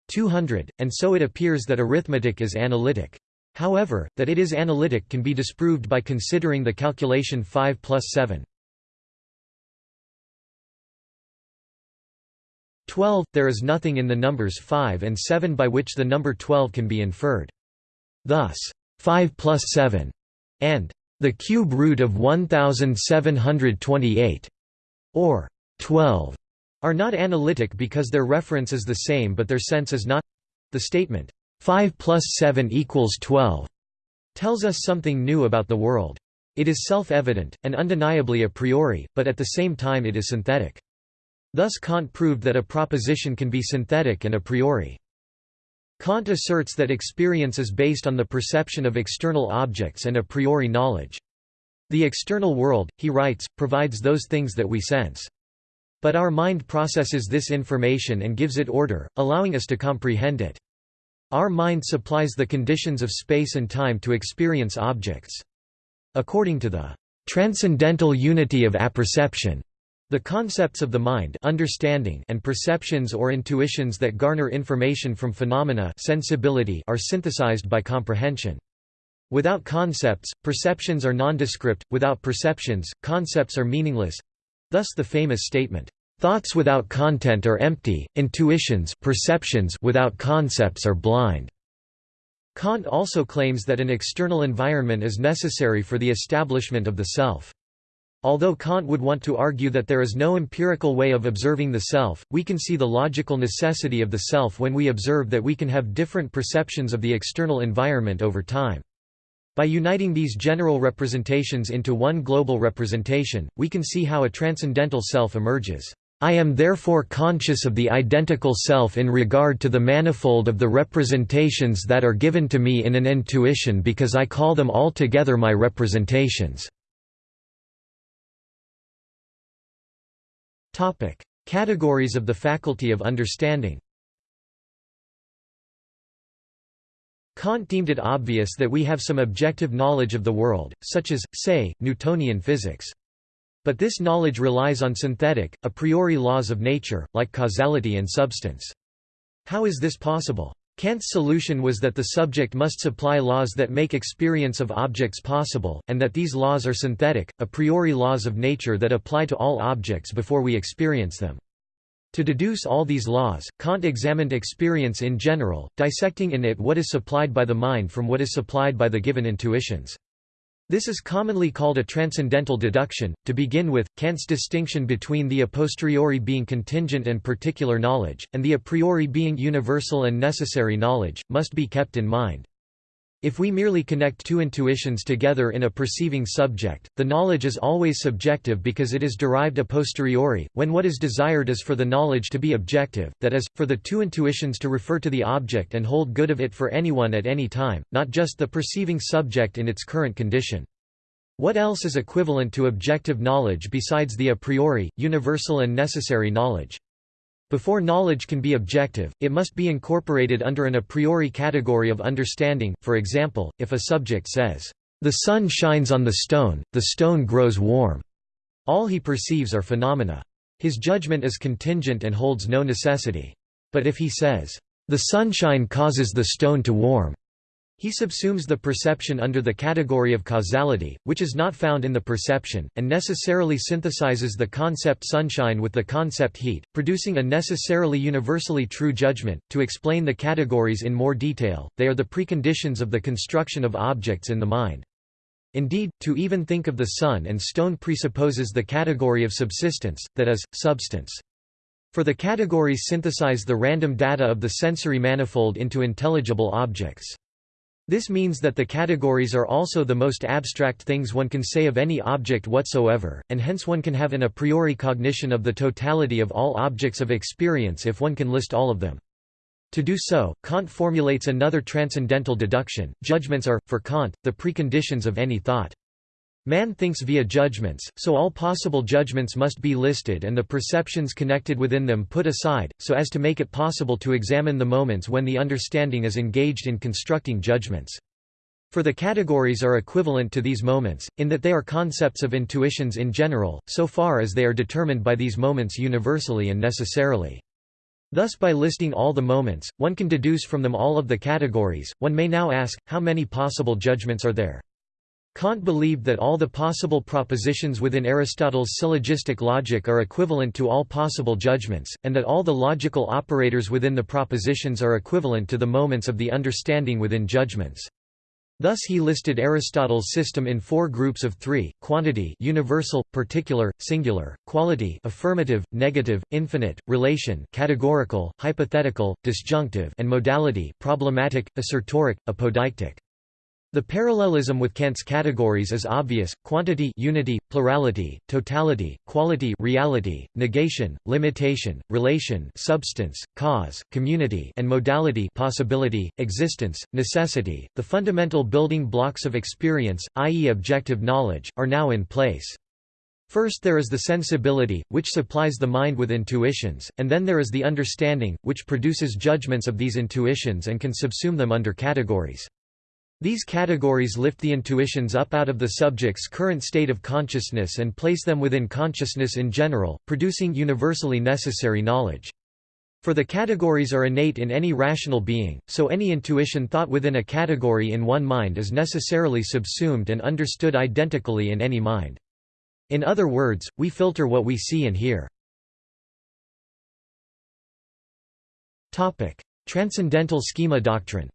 200, and so it appears that arithmetic is analytic. However, that it is analytic can be disproved by considering the calculation 5 plus 7. 12. There is nothing in the numbers 5 and 7 by which the number 12 can be inferred. Thus, 5 plus 7 and the cube root of 1728 or 12 are not analytic because their reference is the same but their sense is not. The statement, 5 plus 7 equals 12, tells us something new about the world. It is self-evident, and undeniably a priori, but at the same time it is synthetic. Thus Kant proved that a proposition can be synthetic and a priori. Kant asserts that experience is based on the perception of external objects and a priori knowledge. The external world, he writes, provides those things that we sense. But our mind processes this information and gives it order, allowing us to comprehend it. Our mind supplies the conditions of space and time to experience objects. According to the transcendental unity of apperception, the concepts of the mind understanding and perceptions or intuitions that garner information from phenomena sensibility are synthesized by comprehension. Without concepts, perceptions are nondescript, without perceptions, concepts are meaningless. Thus the famous statement, "Thoughts without content are empty, intuitions perceptions without concepts are blind." Kant also claims that an external environment is necessary for the establishment of the self. Although Kant would want to argue that there is no empirical way of observing the self, we can see the logical necessity of the self when we observe that we can have different perceptions of the external environment over time. By uniting these general representations into one global representation, we can see how a transcendental self emerges. I am therefore conscious of the identical self in regard to the manifold of the representations that are given to me in an intuition because I call them all together my representations. Topic: Categories of the faculty of understanding. Kant deemed it obvious that we have some objective knowledge of the world, such as, say, Newtonian physics. But this knowledge relies on synthetic, a priori laws of nature, like causality and substance. How is this possible? Kant's solution was that the subject must supply laws that make experience of objects possible, and that these laws are synthetic, a priori laws of nature that apply to all objects before we experience them. To deduce all these laws, Kant examined experience in general, dissecting in it what is supplied by the mind from what is supplied by the given intuitions. This is commonly called a transcendental deduction. To begin with, Kant's distinction between the a posteriori being contingent and particular knowledge, and the a priori being universal and necessary knowledge, must be kept in mind. If we merely connect two intuitions together in a perceiving subject, the knowledge is always subjective because it is derived a posteriori, when what is desired is for the knowledge to be objective, that is, for the two intuitions to refer to the object and hold good of it for anyone at any time, not just the perceiving subject in its current condition. What else is equivalent to objective knowledge besides the a priori, universal and necessary knowledge? Before knowledge can be objective, it must be incorporated under an a priori category of understanding, for example, if a subject says, "...the sun shines on the stone, the stone grows warm." All he perceives are phenomena. His judgment is contingent and holds no necessity. But if he says, "...the sunshine causes the stone to warm," He subsumes the perception under the category of causality, which is not found in the perception, and necessarily synthesizes the concept sunshine with the concept heat, producing a necessarily universally true judgment. To explain the categories in more detail, they are the preconditions of the construction of objects in the mind. Indeed, to even think of the sun and stone presupposes the category of subsistence, that is, substance. For the categories synthesize the random data of the sensory manifold into intelligible objects. This means that the categories are also the most abstract things one can say of any object whatsoever, and hence one can have an a priori cognition of the totality of all objects of experience if one can list all of them. To do so, Kant formulates another transcendental deduction, judgments are, for Kant, the preconditions of any thought. Man thinks via judgments, so all possible judgments must be listed and the perceptions connected within them put aside, so as to make it possible to examine the moments when the understanding is engaged in constructing judgments. For the categories are equivalent to these moments, in that they are concepts of intuitions in general, so far as they are determined by these moments universally and necessarily. Thus by listing all the moments, one can deduce from them all of the categories. One may now ask, how many possible judgments are there? Kant believed that all the possible propositions within Aristotle's syllogistic logic are equivalent to all possible judgments, and that all the logical operators within the propositions are equivalent to the moments of the understanding within judgments. Thus he listed Aristotle's system in four groups of three, quantity universal, particular, singular, quality affirmative, negative, infinite, relation categorical, hypothetical, disjunctive and modality problematic, assertoric, apodeictic. The parallelism with Kant's categories is obvious: quantity, unity, plurality, totality, quality, reality, negation, limitation, relation, substance, cause, community, and modality, possibility, existence, necessity. The fundamental building blocks of experience, i.e., objective knowledge, are now in place. First there is the sensibility, which supplies the mind with intuitions, and then there is the understanding, which produces judgments of these intuitions and can subsume them under categories. These categories lift the intuitions up out of the subject's current state of consciousness and place them within consciousness in general, producing universally necessary knowledge. For the categories are innate in any rational being, so any intuition thought within a category in one mind is necessarily subsumed and understood identically in any mind. In other words, we filter what we see and hear. Transcendental schema doctrine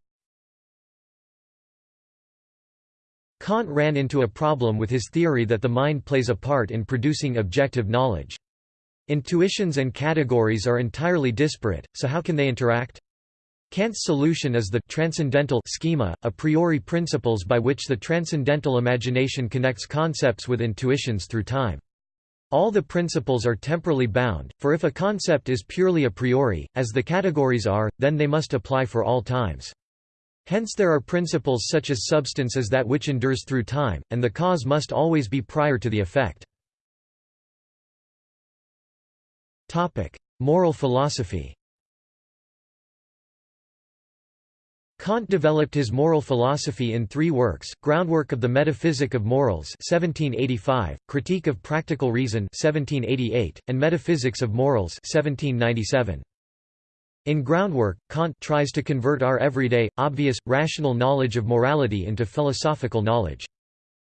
Kant ran into a problem with his theory that the mind plays a part in producing objective knowledge. Intuitions and categories are entirely disparate, so how can they interact? Kant's solution is the transcendental schema, a priori principles by which the transcendental imagination connects concepts with intuitions through time. All the principles are temporally bound, for if a concept is purely a priori, as the categories are, then they must apply for all times. Hence there are principles such as substance as that which endures through time, and the cause must always be prior to the effect. Moral philosophy Kant developed his moral philosophy in three works, Groundwork of the Metaphysic of Morals 1785, Critique of Practical Reason 1788, and Metaphysics of Morals 1797. In Groundwork, Kant tries to convert our everyday, obvious, rational knowledge of morality into philosophical knowledge.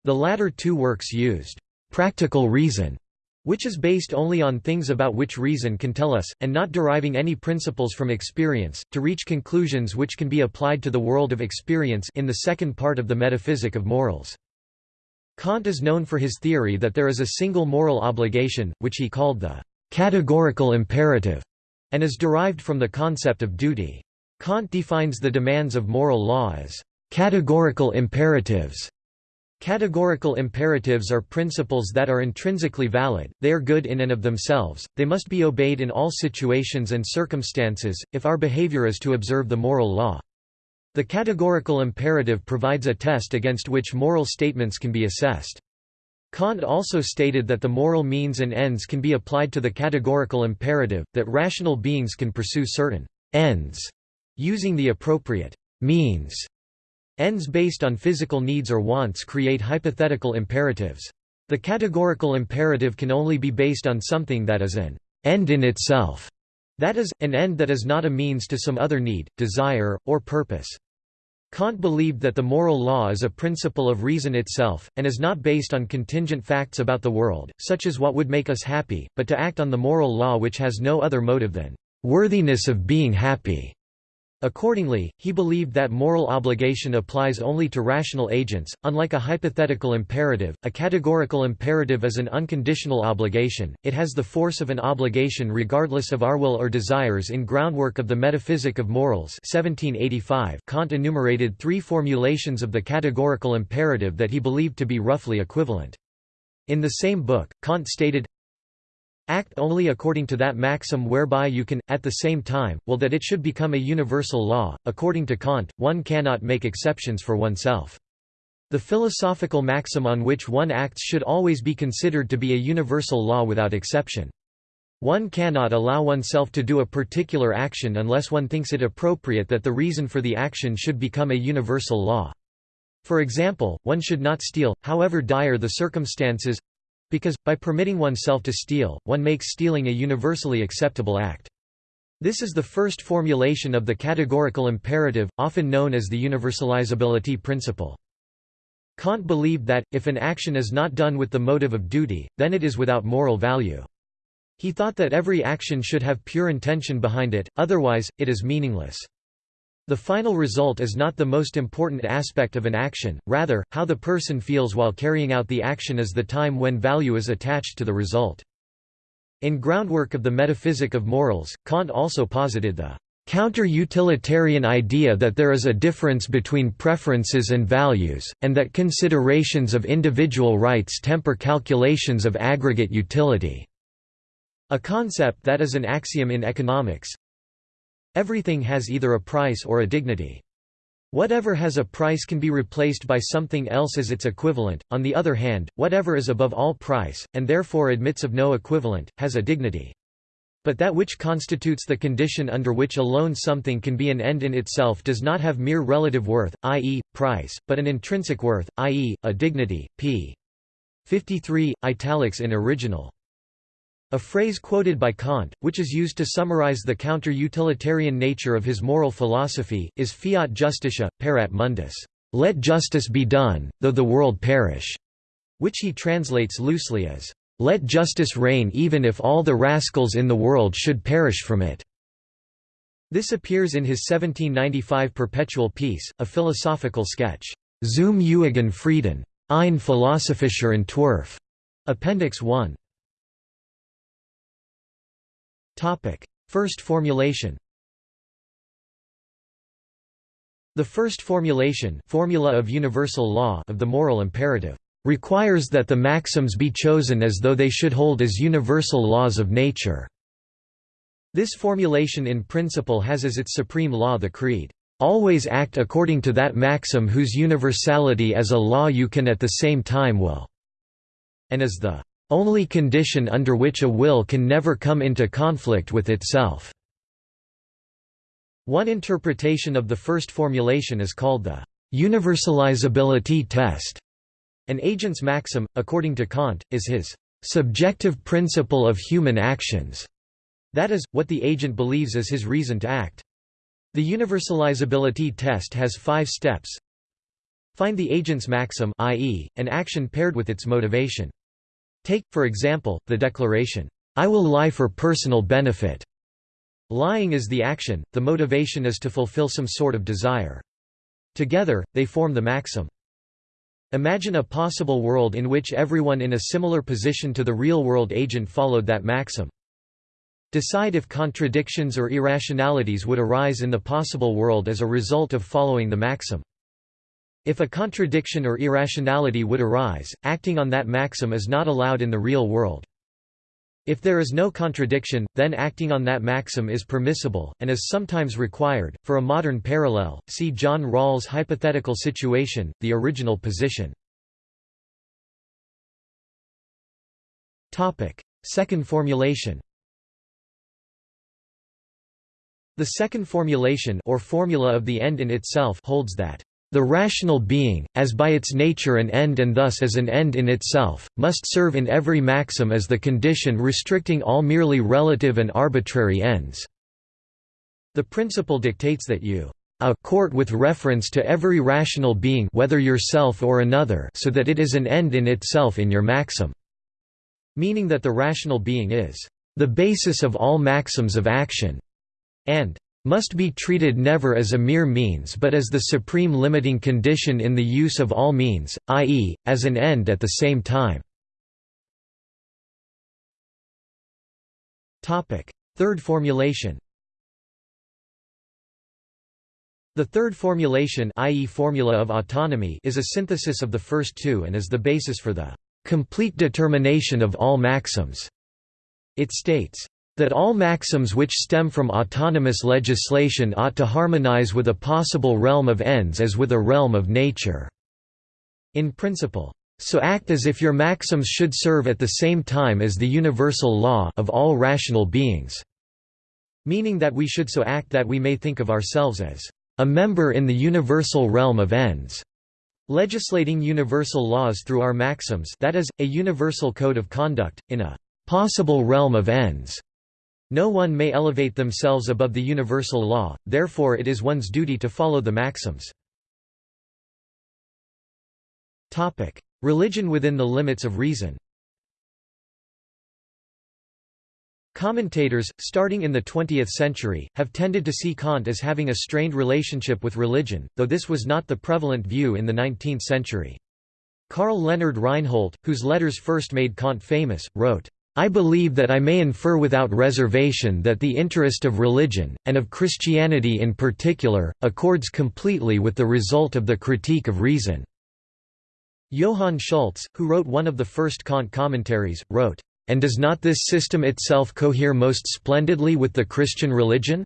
The latter two works used practical reason, which is based only on things about which reason can tell us, and not deriving any principles from experience, to reach conclusions which can be applied to the world of experience in the second part of the Metaphysic of Morals. Kant is known for his theory that there is a single moral obligation, which he called the categorical imperative and is derived from the concept of duty. Kant defines the demands of moral law as categorical imperatives. Categorical imperatives are principles that are intrinsically valid, they are good in and of themselves, they must be obeyed in all situations and circumstances, if our behavior is to observe the moral law. The categorical imperative provides a test against which moral statements can be assessed. Kant also stated that the moral means and ends can be applied to the categorical imperative, that rational beings can pursue certain ends using the appropriate means. Ends based on physical needs or wants create hypothetical imperatives. The categorical imperative can only be based on something that is an end in itself, that is, an end that is not a means to some other need, desire, or purpose. Kant believed that the moral law is a principle of reason itself, and is not based on contingent facts about the world, such as what would make us happy, but to act on the moral law which has no other motive than worthiness of being happy. Accordingly, he believed that moral obligation applies only to rational agents. Unlike a hypothetical imperative, a categorical imperative is an unconditional obligation, it has the force of an obligation regardless of our will or desires. In Groundwork of the Metaphysic of Morals, 1785, Kant enumerated three formulations of the categorical imperative that he believed to be roughly equivalent. In the same book, Kant stated, Act only according to that maxim whereby you can, at the same time, will that it should become a universal law. According to Kant, one cannot make exceptions for oneself. The philosophical maxim on which one acts should always be considered to be a universal law without exception. One cannot allow oneself to do a particular action unless one thinks it appropriate that the reason for the action should become a universal law. For example, one should not steal, however dire the circumstances, because, by permitting oneself to steal, one makes stealing a universally acceptable act. This is the first formulation of the categorical imperative, often known as the universalizability principle. Kant believed that, if an action is not done with the motive of duty, then it is without moral value. He thought that every action should have pure intention behind it, otherwise, it is meaningless. The final result is not the most important aspect of an action, rather, how the person feels while carrying out the action is the time when value is attached to the result. In Groundwork of the Metaphysic of Morals, Kant also posited the counter-utilitarian idea that there is a difference between preferences and values, and that considerations of individual rights temper calculations of aggregate utility. A concept that is an axiom in economics, Everything has either a price or a dignity. Whatever has a price can be replaced by something else as its equivalent, on the other hand, whatever is above all price, and therefore admits of no equivalent, has a dignity. But that which constitutes the condition under which alone something can be an end in itself does not have mere relative worth, i.e., price, but an intrinsic worth, i.e., a dignity. p. 53, italics in original. A phrase quoted by Kant, which is used to summarize the counter-utilitarian nature of his moral philosophy, is fiat justitia, pereat mundus, let justice be done, though the world perish, which he translates loosely as, let justice reign even if all the rascals in the world should perish from it. This appears in his 1795 Perpetual Peace, a philosophical sketch, Zum Ewigen Frieden, ein philosophischer Entwurf, Appendix 1. First formulation The first formulation formula of universal law of the moral imperative requires that the maxims be chosen as though they should hold as universal laws of nature. This formulation in principle has as its supreme law the creed, "...always act according to that maxim whose universality as a law you can at the same time will," and as the only condition under which a will can never come into conflict with itself. One interpretation of the first formulation is called the universalizability test. An agent's maxim, according to Kant, is his subjective principle of human actions, that is, what the agent believes is his reason to act. The universalizability test has five steps. Find the agent's maxim i.e., an action paired with its motivation. Take, for example, the declaration, "'I will lie for personal benefit'". Lying is the action, the motivation is to fulfill some sort of desire. Together, they form the maxim. Imagine a possible world in which everyone in a similar position to the real-world agent followed that maxim. Decide if contradictions or irrationalities would arise in the possible world as a result of following the maxim. If a contradiction or irrationality would arise, acting on that maxim is not allowed in the real world. If there is no contradiction, then acting on that maxim is permissible, and is sometimes required. For a modern parallel, see John Rawls' hypothetical situation, the original position. Second formulation The second formulation or formula of the end in itself holds that the rational being, as by its nature an end and thus as an end in itself, must serve in every maxim as the condition restricting all merely relative and arbitrary ends. The principle dictates that you a court with reference to every rational being whether yourself or another so that it is an end in itself in your maxim." Meaning that the rational being is "...the basis of all maxims of action", and must be treated never as a mere means but as the supreme limiting condition in the use of all means, i.e., as an end at the same time. Third formulation The third formulation i.e. formula of autonomy is a synthesis of the first two and is the basis for the complete determination of all maxims. It states, that all maxims which stem from autonomous legislation ought to harmonize with a possible realm of ends as with a realm of nature." In principle. So act as if your maxims should serve at the same time as the universal law of all rational beings." Meaning that we should so act that we may think of ourselves as a member in the universal realm of ends. Legislating universal laws through our maxims that is, a universal code of conduct, in a possible realm of ends. No one may elevate themselves above the universal law, therefore it is one's duty to follow the maxims. Religion within the limits of reason Commentators, starting in the 20th century, have tended to see Kant as having a strained relationship with religion, though this was not the prevalent view in the 19th century. Karl Leonhard Reinhold, whose letters first made Kant famous, wrote, I believe that I may infer without reservation that the interest of religion, and of Christianity in particular, accords completely with the result of the critique of reason." Johann Schultz, who wrote one of the first Kant commentaries, wrote, "...and does not this system itself cohere most splendidly with the Christian religion?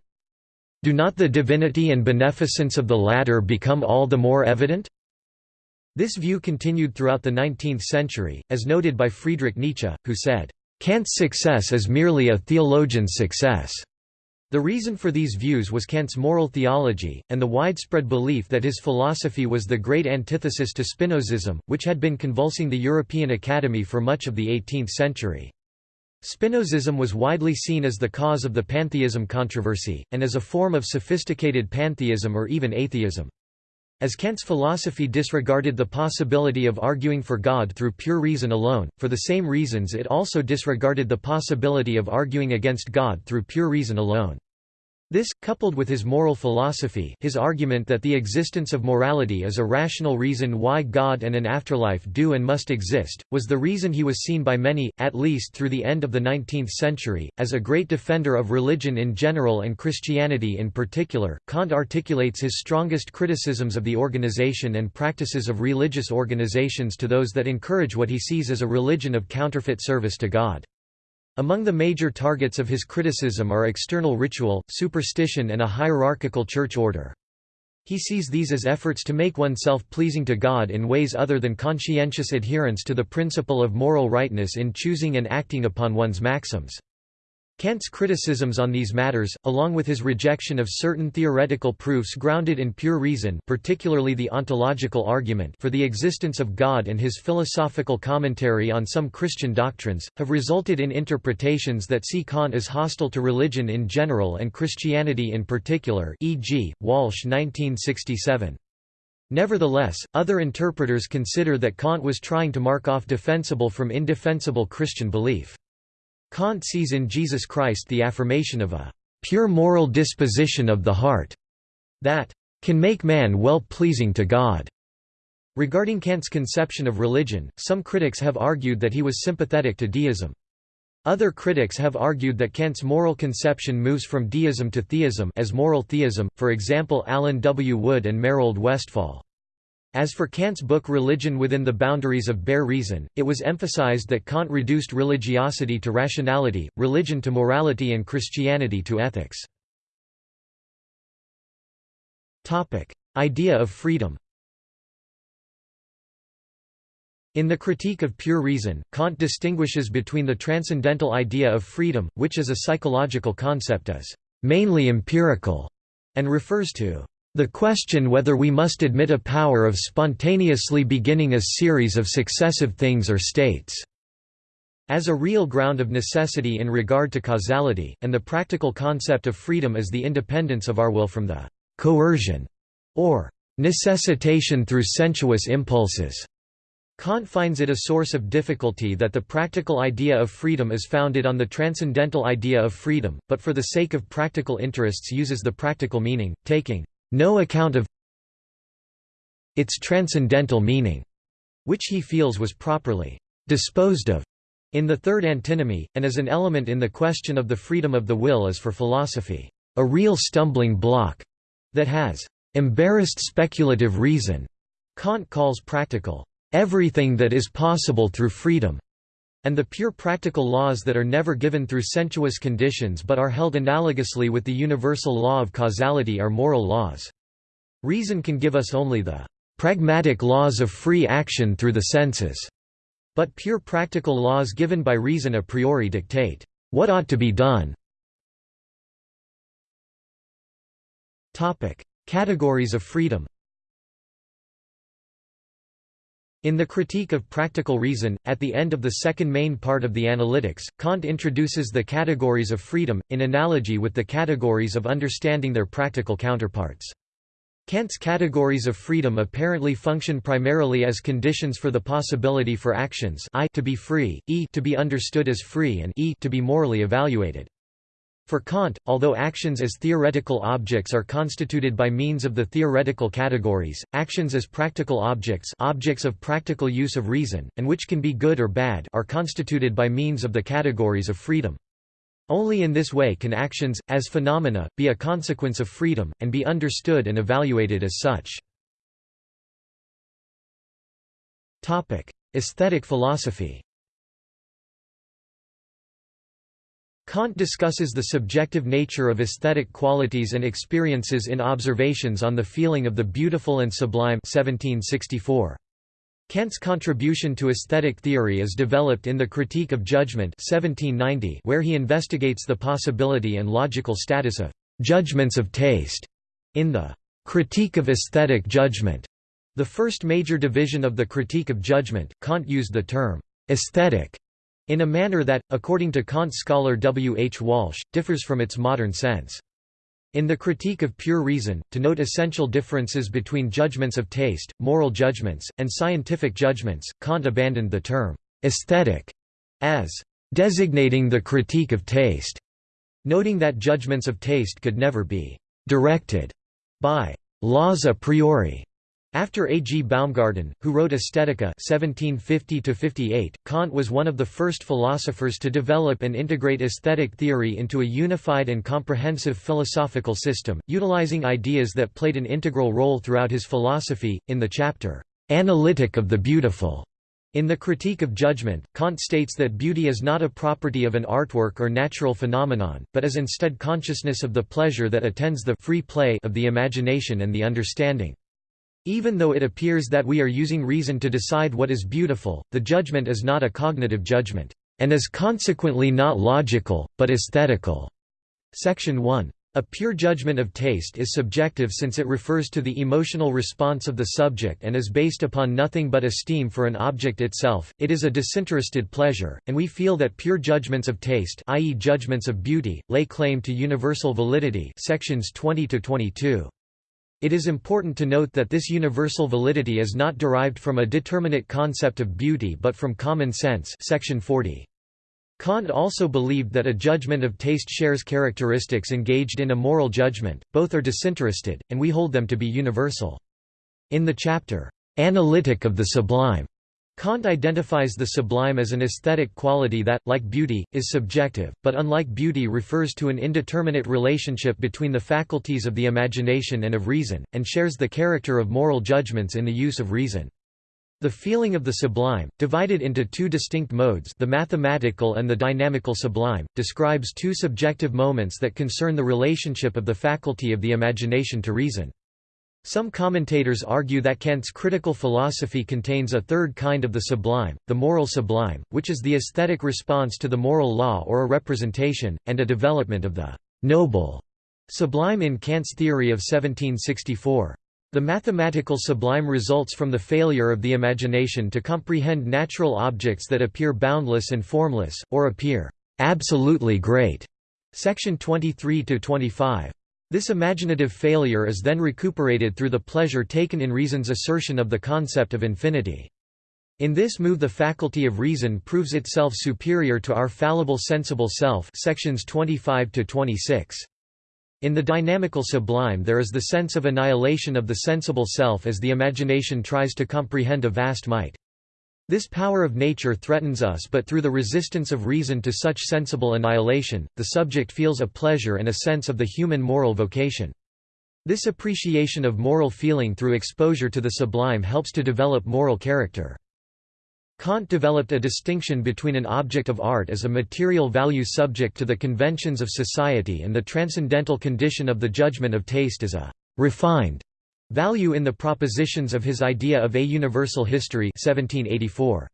Do not the divinity and beneficence of the latter become all the more evident?" This view continued throughout the 19th century, as noted by Friedrich Nietzsche, who said, Kant's success is merely a theologian's success. The reason for these views was Kant's moral theology, and the widespread belief that his philosophy was the great antithesis to Spinozism, which had been convulsing the European Academy for much of the 18th century. Spinozism was widely seen as the cause of the pantheism controversy, and as a form of sophisticated pantheism or even atheism. As Kant's philosophy disregarded the possibility of arguing for God through pure reason alone, for the same reasons it also disregarded the possibility of arguing against God through pure reason alone. This, coupled with his moral philosophy his argument that the existence of morality is a rational reason why God and an afterlife do and must exist, was the reason he was seen by many, at least through the end of the 19th century, as a great defender of religion in general and Christianity in particular. Kant articulates his strongest criticisms of the organization and practices of religious organizations to those that encourage what he sees as a religion of counterfeit service to God. Among the major targets of his criticism are external ritual, superstition and a hierarchical church order. He sees these as efforts to make oneself pleasing to God in ways other than conscientious adherence to the principle of moral rightness in choosing and acting upon one's maxims. Kant's criticisms on these matters, along with his rejection of certain theoretical proofs grounded in pure reason particularly the ontological argument for the existence of God and his philosophical commentary on some Christian doctrines, have resulted in interpretations that see Kant as hostile to religion in general and Christianity in particular e.g., Walsh 1967. Nevertheless, other interpreters consider that Kant was trying to mark off defensible from indefensible Christian belief. Kant sees in Jesus Christ the affirmation of a pure moral disposition of the heart that can make man well-pleasing to God. Regarding Kant's conception of religion, some critics have argued that he was sympathetic to deism. Other critics have argued that Kant's moral conception moves from deism to theism as moral theism, for example Allen W. Wood and Merold Westphal. As for Kant's book Religion Within the Boundaries of Bare Reason, it was emphasized that Kant reduced religiosity to rationality, religion to morality and Christianity to ethics. Idea of freedom In the Critique of Pure Reason, Kant distinguishes between the transcendental idea of freedom, which as a psychological concept is mainly empirical, and refers to the question whether we must admit a power of spontaneously beginning a series of successive things or states as a real ground of necessity in regard to causality, and the practical concept of freedom as the independence of our will from the coercion or necessitation through sensuous impulses. Kant finds it a source of difficulty that the practical idea of freedom is founded on the transcendental idea of freedom, but for the sake of practical interests uses the practical meaning, taking no account of its transcendental meaning, which he feels was properly disposed of in the third antinomy, and as an element in the question of the freedom of the will is for philosophy, a real stumbling block that has embarrassed speculative reason. Kant calls practical everything that is possible through freedom, and the pure practical laws that are never given through sensuous conditions but are held analogously with the universal law of causality are moral laws. Reason can give us only the pragmatic laws of free action through the senses, but pure practical laws given by reason a priori dictate what ought to be done. Categories of freedom In the Critique of Practical Reason, at the end of the second main part of the Analytics, Kant introduces the categories of freedom, in analogy with the categories of understanding their practical counterparts. Kant's categories of freedom apparently function primarily as conditions for the possibility for actions I to be free, e to be understood as free and e to be morally evaluated. For Kant, although actions as theoretical objects are constituted by means of the theoretical categories, actions as practical objects objects of practical use of reason, and which can be good or bad are constituted by means of the categories of freedom. Only in this way can actions, as phenomena, be a consequence of freedom, and be understood and evaluated as such. Aesthetic philosophy Kant discusses the subjective nature of aesthetic qualities and experiences in Observations on the Feeling of the Beautiful and Sublime 1764. Kant's contribution to aesthetic theory is developed in the Critique of Judgment 1790 where he investigates the possibility and logical status of «judgments of taste» in the «Critique of Aesthetic Judgment». The first major division of the Critique of Judgment, Kant used the term «aesthetic» in a manner that, according to Kant scholar W. H. Walsh, differs from its modern sense. In the Critique of Pure Reason, to note essential differences between judgments of taste, moral judgments, and scientific judgments, Kant abandoned the term «aesthetic» as «designating the critique of taste», noting that judgments of taste could never be «directed» by «laws a priori» After A. G. Baumgarten, who wrote Aesthetica 1750 Kant was one of the first philosophers to develop and integrate aesthetic theory into a unified and comprehensive philosophical system, utilizing ideas that played an integral role throughout his philosophy. In the chapter, Analytic of the Beautiful, in the Critique of Judgment, Kant states that beauty is not a property of an artwork or natural phenomenon, but is instead consciousness of the pleasure that attends the free play of the imagination and the understanding. Even though it appears that we are using reason to decide what is beautiful, the judgment is not a cognitive judgment, and is consequently not logical, but aesthetical. Section 1. A pure judgment of taste is subjective since it refers to the emotional response of the subject and is based upon nothing but esteem for an object itself. It is a disinterested pleasure, and we feel that pure judgments of taste, i.e. judgments of beauty, lay claim to universal validity. Sections 20 to 22. It is important to note that this universal validity is not derived from a determinate concept of beauty but from common sense section 40. Kant also believed that a judgment of taste shares characteristics engaged in a moral judgment, both are disinterested, and we hold them to be universal. In the chapter, "'Analytic of the Sublime' Kant identifies the sublime as an aesthetic quality that, like beauty, is subjective, but unlike beauty refers to an indeterminate relationship between the faculties of the imagination and of reason, and shares the character of moral judgments in the use of reason. The feeling of the sublime, divided into two distinct modes the mathematical and the dynamical sublime, describes two subjective moments that concern the relationship of the faculty of the imagination to reason. Some commentators argue that Kant's critical philosophy contains a third kind of the sublime, the moral sublime, which is the aesthetic response to the moral law or a representation, and a development of the noble sublime in Kant's theory of 1764. The mathematical sublime results from the failure of the imagination to comprehend natural objects that appear boundless and formless, or appear absolutely great. Section 23–25. This imaginative failure is then recuperated through the pleasure taken in reason's assertion of the concept of infinity. In this move the faculty of reason proves itself superior to our fallible sensible self sections 25 to 26. In the dynamical sublime there is the sense of annihilation of the sensible self as the imagination tries to comprehend a vast might. This power of nature threatens us but through the resistance of reason to such sensible annihilation, the subject feels a pleasure and a sense of the human moral vocation. This appreciation of moral feeling through exposure to the sublime helps to develop moral character. Kant developed a distinction between an object of art as a material value subject to the conventions of society and the transcendental condition of the judgment of taste as a «refined» value in the propositions of his idea of a universal history 1784.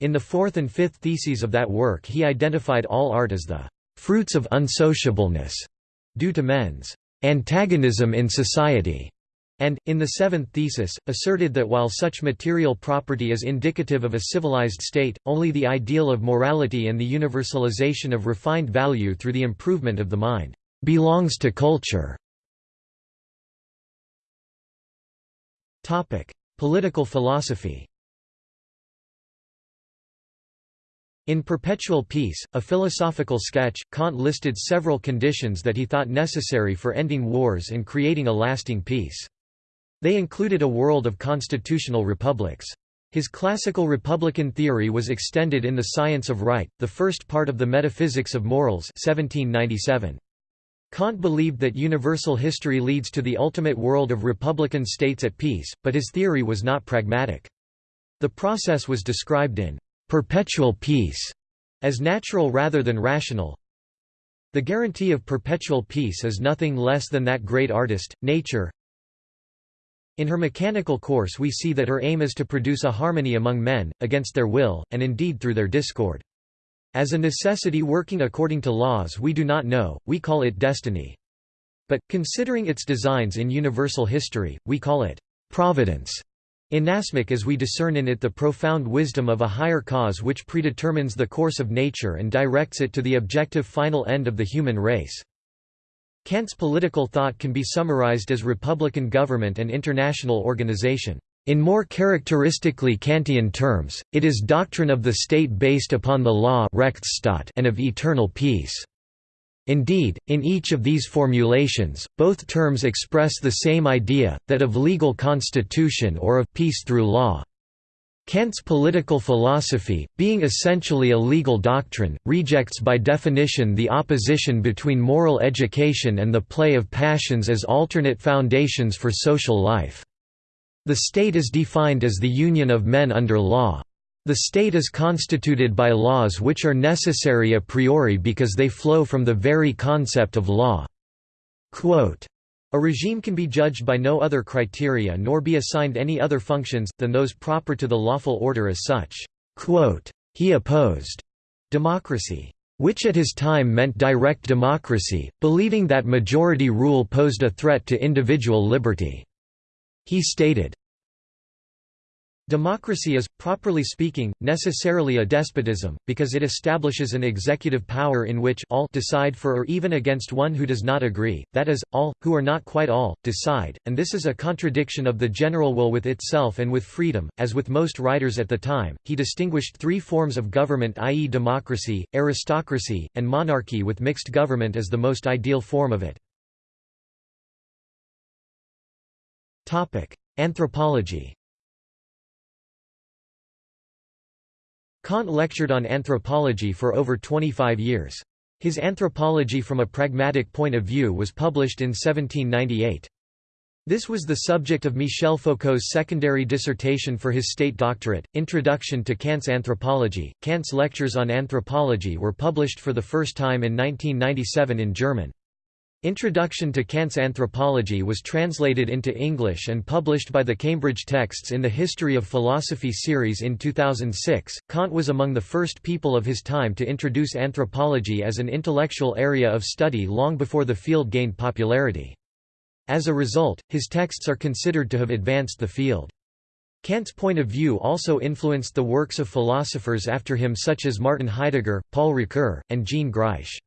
In the fourth and fifth theses of that work he identified all art as the «fruits of unsociableness» due to men's «antagonism in society» and, in the seventh thesis, asserted that while such material property is indicative of a civilized state, only the ideal of morality and the universalization of refined value through the improvement of the mind belongs to culture. Political philosophy In Perpetual Peace, a philosophical sketch, Kant listed several conditions that he thought necessary for ending wars and creating a lasting peace. They included a world of constitutional republics. His classical republican theory was extended in The Science of Right, the first part of the Metaphysics of Morals 1797. Kant believed that universal history leads to the ultimate world of republican states at peace, but his theory was not pragmatic. The process was described in «perpetual peace» as natural rather than rational. The guarantee of perpetual peace is nothing less than that great artist, nature, in her mechanical course we see that her aim is to produce a harmony among men, against their will, and indeed through their discord. As a necessity working according to laws we do not know, we call it destiny. But, considering its designs in universal history, we call it providence. Inasmuch as we discern in it the profound wisdom of a higher cause which predetermines the course of nature and directs it to the objective final end of the human race. Kant's political thought can be summarized as republican government and international organization. In more characteristically Kantian terms, it is doctrine of the state based upon the law and of eternal peace. Indeed, in each of these formulations, both terms express the same idea, that of legal constitution or of peace through law. Kant's political philosophy, being essentially a legal doctrine, rejects by definition the opposition between moral education and the play of passions as alternate foundations for social life. The state is defined as the union of men under law. The state is constituted by laws which are necessary a priori because they flow from the very concept of law. Quote, a regime can be judged by no other criteria nor be assigned any other functions, than those proper to the lawful order as such. He opposed democracy, which at his time meant direct democracy, believing that majority rule posed a threat to individual liberty. He stated, Democracy is, properly speaking, necessarily a despotism, because it establishes an executive power in which all decide for or even against one who does not agree, that is, all, who are not quite all, decide, and this is a contradiction of the general will with itself and with freedom. As with most writers at the time, he distinguished three forms of government i.e. democracy, aristocracy, and monarchy with mixed government as the most ideal form of it. Anthropology Kant lectured on anthropology for over 25 years. His Anthropology from a Pragmatic Point of View was published in 1798. This was the subject of Michel Foucault's secondary dissertation for his state doctorate, Introduction to Kant's Anthropology. Kant's lectures on anthropology were published for the first time in 1997 in German. Introduction to Kant's Anthropology was translated into English and published by the Cambridge Texts in the History of Philosophy series in 2006. Kant was among the first people of his time to introduce anthropology as an intellectual area of study long before the field gained popularity. As a result, his texts are considered to have advanced the field. Kant's point of view also influenced the works of philosophers after him such as Martin Heidegger, Paul Ricoeur, and Jean Greisch.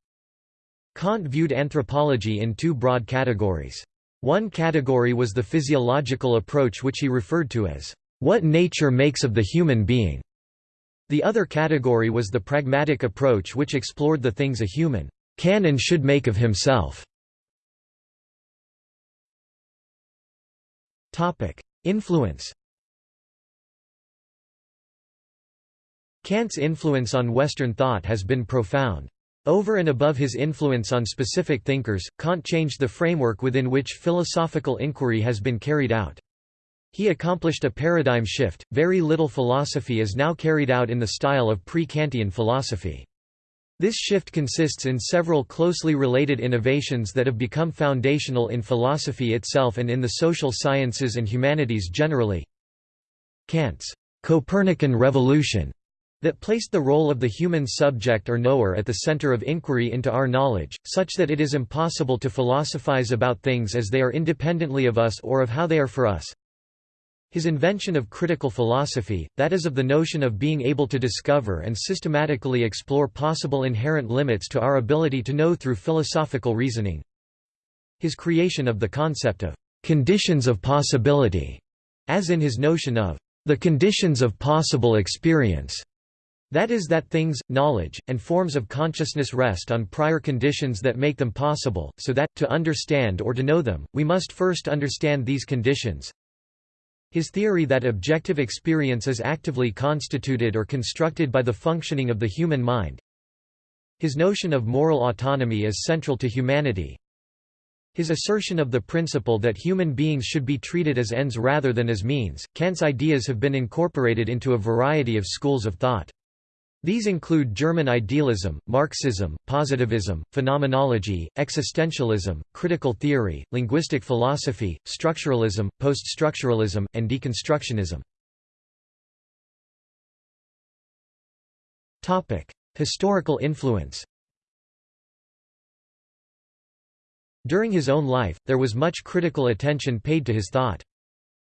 Kant viewed anthropology in two broad categories. One category was the physiological approach which he referred to as what nature makes of the human being. The other category was the pragmatic approach which explored the things a human can and should make of himself. Influence Kant's influence on Western thought has been profound. Over and above his influence on specific thinkers, Kant changed the framework within which philosophical inquiry has been carried out. He accomplished a paradigm shift, very little philosophy is now carried out in the style of pre-Kantian philosophy. This shift consists in several closely related innovations that have become foundational in philosophy itself and in the social sciences and humanities generally. Kant's Copernican revolution that placed the role of the human subject or knower at the center of inquiry into our knowledge, such that it is impossible to philosophize about things as they are independently of us or of how they are for us. His invention of critical philosophy, that is of the notion of being able to discover and systematically explore possible inherent limits to our ability to know through philosophical reasoning. His creation of the concept of conditions of possibility, as in his notion of the conditions of possible experience. That is that things, knowledge, and forms of consciousness rest on prior conditions that make them possible, so that, to understand or to know them, we must first understand these conditions. His theory that objective experience is actively constituted or constructed by the functioning of the human mind. His notion of moral autonomy is central to humanity. His assertion of the principle that human beings should be treated as ends rather than as means. Kant's ideas have been incorporated into a variety of schools of thought. These include German idealism, Marxism, positivism, phenomenology, existentialism, critical theory, linguistic philosophy, structuralism, post-structuralism, and deconstructionism. Topic: Historical influence During his own life, there was much critical attention paid to his thought.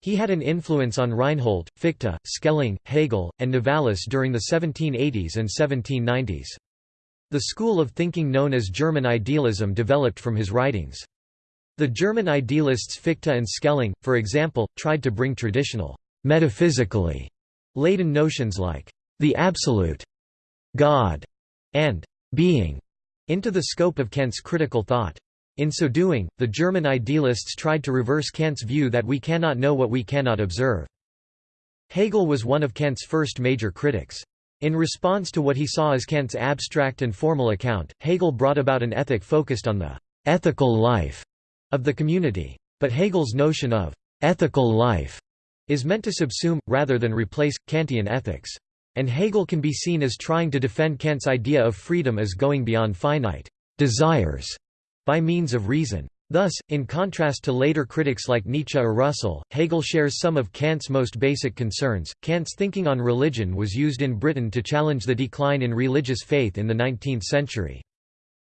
He had an influence on Reinhold, Fichte, Schelling, Hegel, and Novalis during the 1780s and 1790s. The school of thinking known as German idealism developed from his writings. The German idealists Fichte and Schelling, for example, tried to bring traditional, metaphysically laden notions like the absolute, God, and being into the scope of Kant's critical thought. In so doing, the German idealists tried to reverse Kant's view that we cannot know what we cannot observe. Hegel was one of Kant's first major critics. In response to what he saw as Kant's abstract and formal account, Hegel brought about an ethic focused on the ethical life of the community. But Hegel's notion of ethical life is meant to subsume, rather than replace, Kantian ethics. And Hegel can be seen as trying to defend Kant's idea of freedom as going beyond finite desires by means of reason. Thus, in contrast to later critics like Nietzsche or Russell, Hegel shares some of Kant's most basic concerns. Kant's thinking on religion was used in Britain to challenge the decline in religious faith in the 19th century.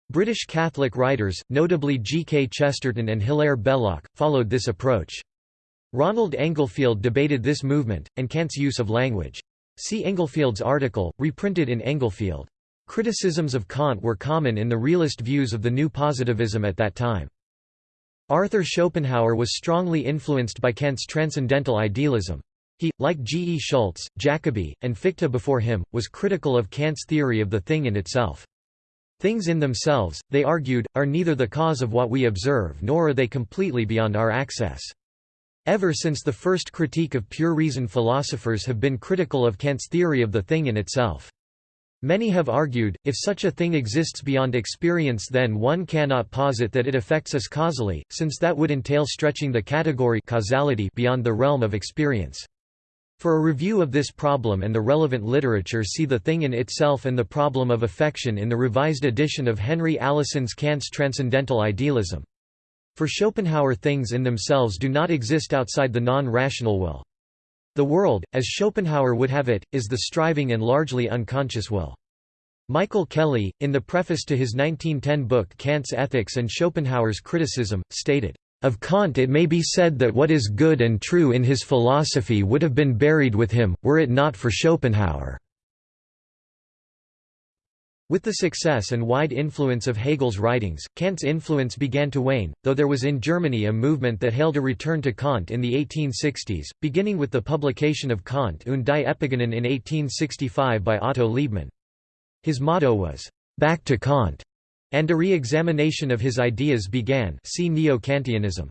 British Catholic writers, notably G. K. Chesterton and Hilaire Belloc, followed this approach. Ronald Englefield debated this movement, and Kant's use of language. See Englefield's article, reprinted in Englefield. Criticisms of Kant were common in the realist views of the new positivism at that time. Arthur Schopenhauer was strongly influenced by Kant's transcendental idealism. He, like G. E. Schulze, Jacobi, and Fichte before him, was critical of Kant's theory of the thing in itself. Things in themselves, they argued, are neither the cause of what we observe nor are they completely beyond our access. Ever since the first critique of pure reason philosophers have been critical of Kant's theory of the thing in itself. Many have argued, if such a thing exists beyond experience then one cannot posit that it affects us causally, since that would entail stretching the category causality beyond the realm of experience. For a review of this problem and the relevant literature see The Thing in Itself and the Problem of Affection in the revised edition of Henry Allison's Kant's Transcendental Idealism. For Schopenhauer things in themselves do not exist outside the non-rational will. The world, as Schopenhauer would have it, is the striving and largely unconscious will. Michael Kelly, in the preface to his 1910 book Kant's Ethics and Schopenhauer's Criticism, stated, "...of Kant it may be said that what is good and true in his philosophy would have been buried with him, were it not for Schopenhauer." With the success and wide influence of Hegel's writings, Kant's influence began to wane, though there was in Germany a movement that hailed a return to Kant in the 1860s, beginning with the publication of Kant und die Epigonen in 1865 by Otto Liebmann. His motto was, "'Back to Kant' and a re-examination of his ideas began see Neo-Kantianism.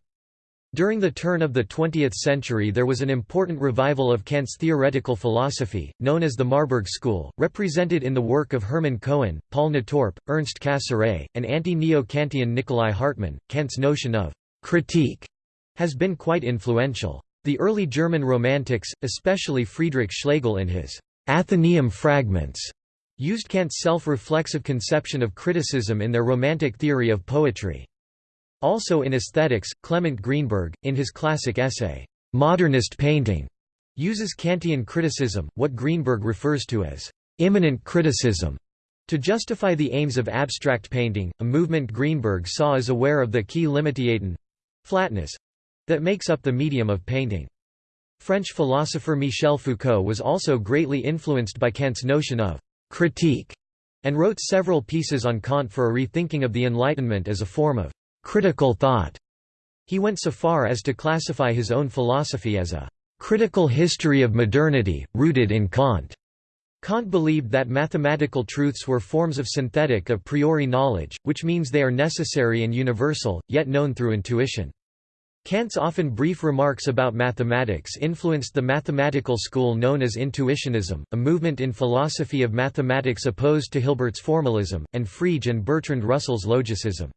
During the turn of the 20th century there was an important revival of Kant's theoretical philosophy, known as the Marburg School, represented in the work of Hermann Cohen, Paul Natorp, Ernst Cassirer, and anti-Neo-Kantian Nikolai Hartmann. Kant's notion of «critique» has been quite influential. The early German Romantics, especially Friedrich Schlegel in his «Athenaeum Fragments», used Kant's self-reflexive conception of criticism in their romantic theory of poetry. Also in aesthetics, Clement Greenberg, in his classic essay, "'Modernist Painting' uses Kantian criticism, what Greenberg refers to as "'immanent criticism' to justify the aims of abstract painting, a movement Greenberg saw as aware of the key flatness—that makes up the medium of painting. French philosopher Michel Foucault was also greatly influenced by Kant's notion of «critique» and wrote several pieces on Kant for a rethinking of the Enlightenment as a form of critical thought. He went so far as to classify his own philosophy as a critical history of modernity, rooted in Kant. Kant believed that mathematical truths were forms of synthetic a priori knowledge, which means they are necessary and universal, yet known through intuition. Kant's often brief remarks about mathematics influenced the mathematical school known as intuitionism, a movement in philosophy of mathematics opposed to Hilbert's formalism, and Frege and Bertrand Russell's logicism.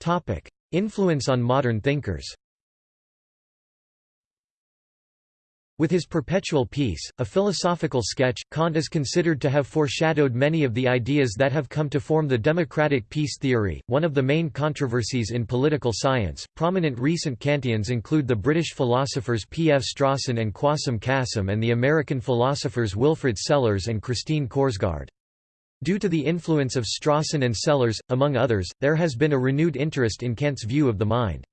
Topic: Influence on modern thinkers. With his Perpetual Peace, a philosophical sketch, Kant is considered to have foreshadowed many of the ideas that have come to form the democratic peace theory, one of the main controversies in political science. Prominent recent Kantians include the British philosophers P. F. Strawson and Quassim Cassam and the American philosophers Wilfred Sellars and Christine Korsgaard. Due to the influence of Strawson and Sellars, among others, there has been a renewed interest in Kant's view of the mind.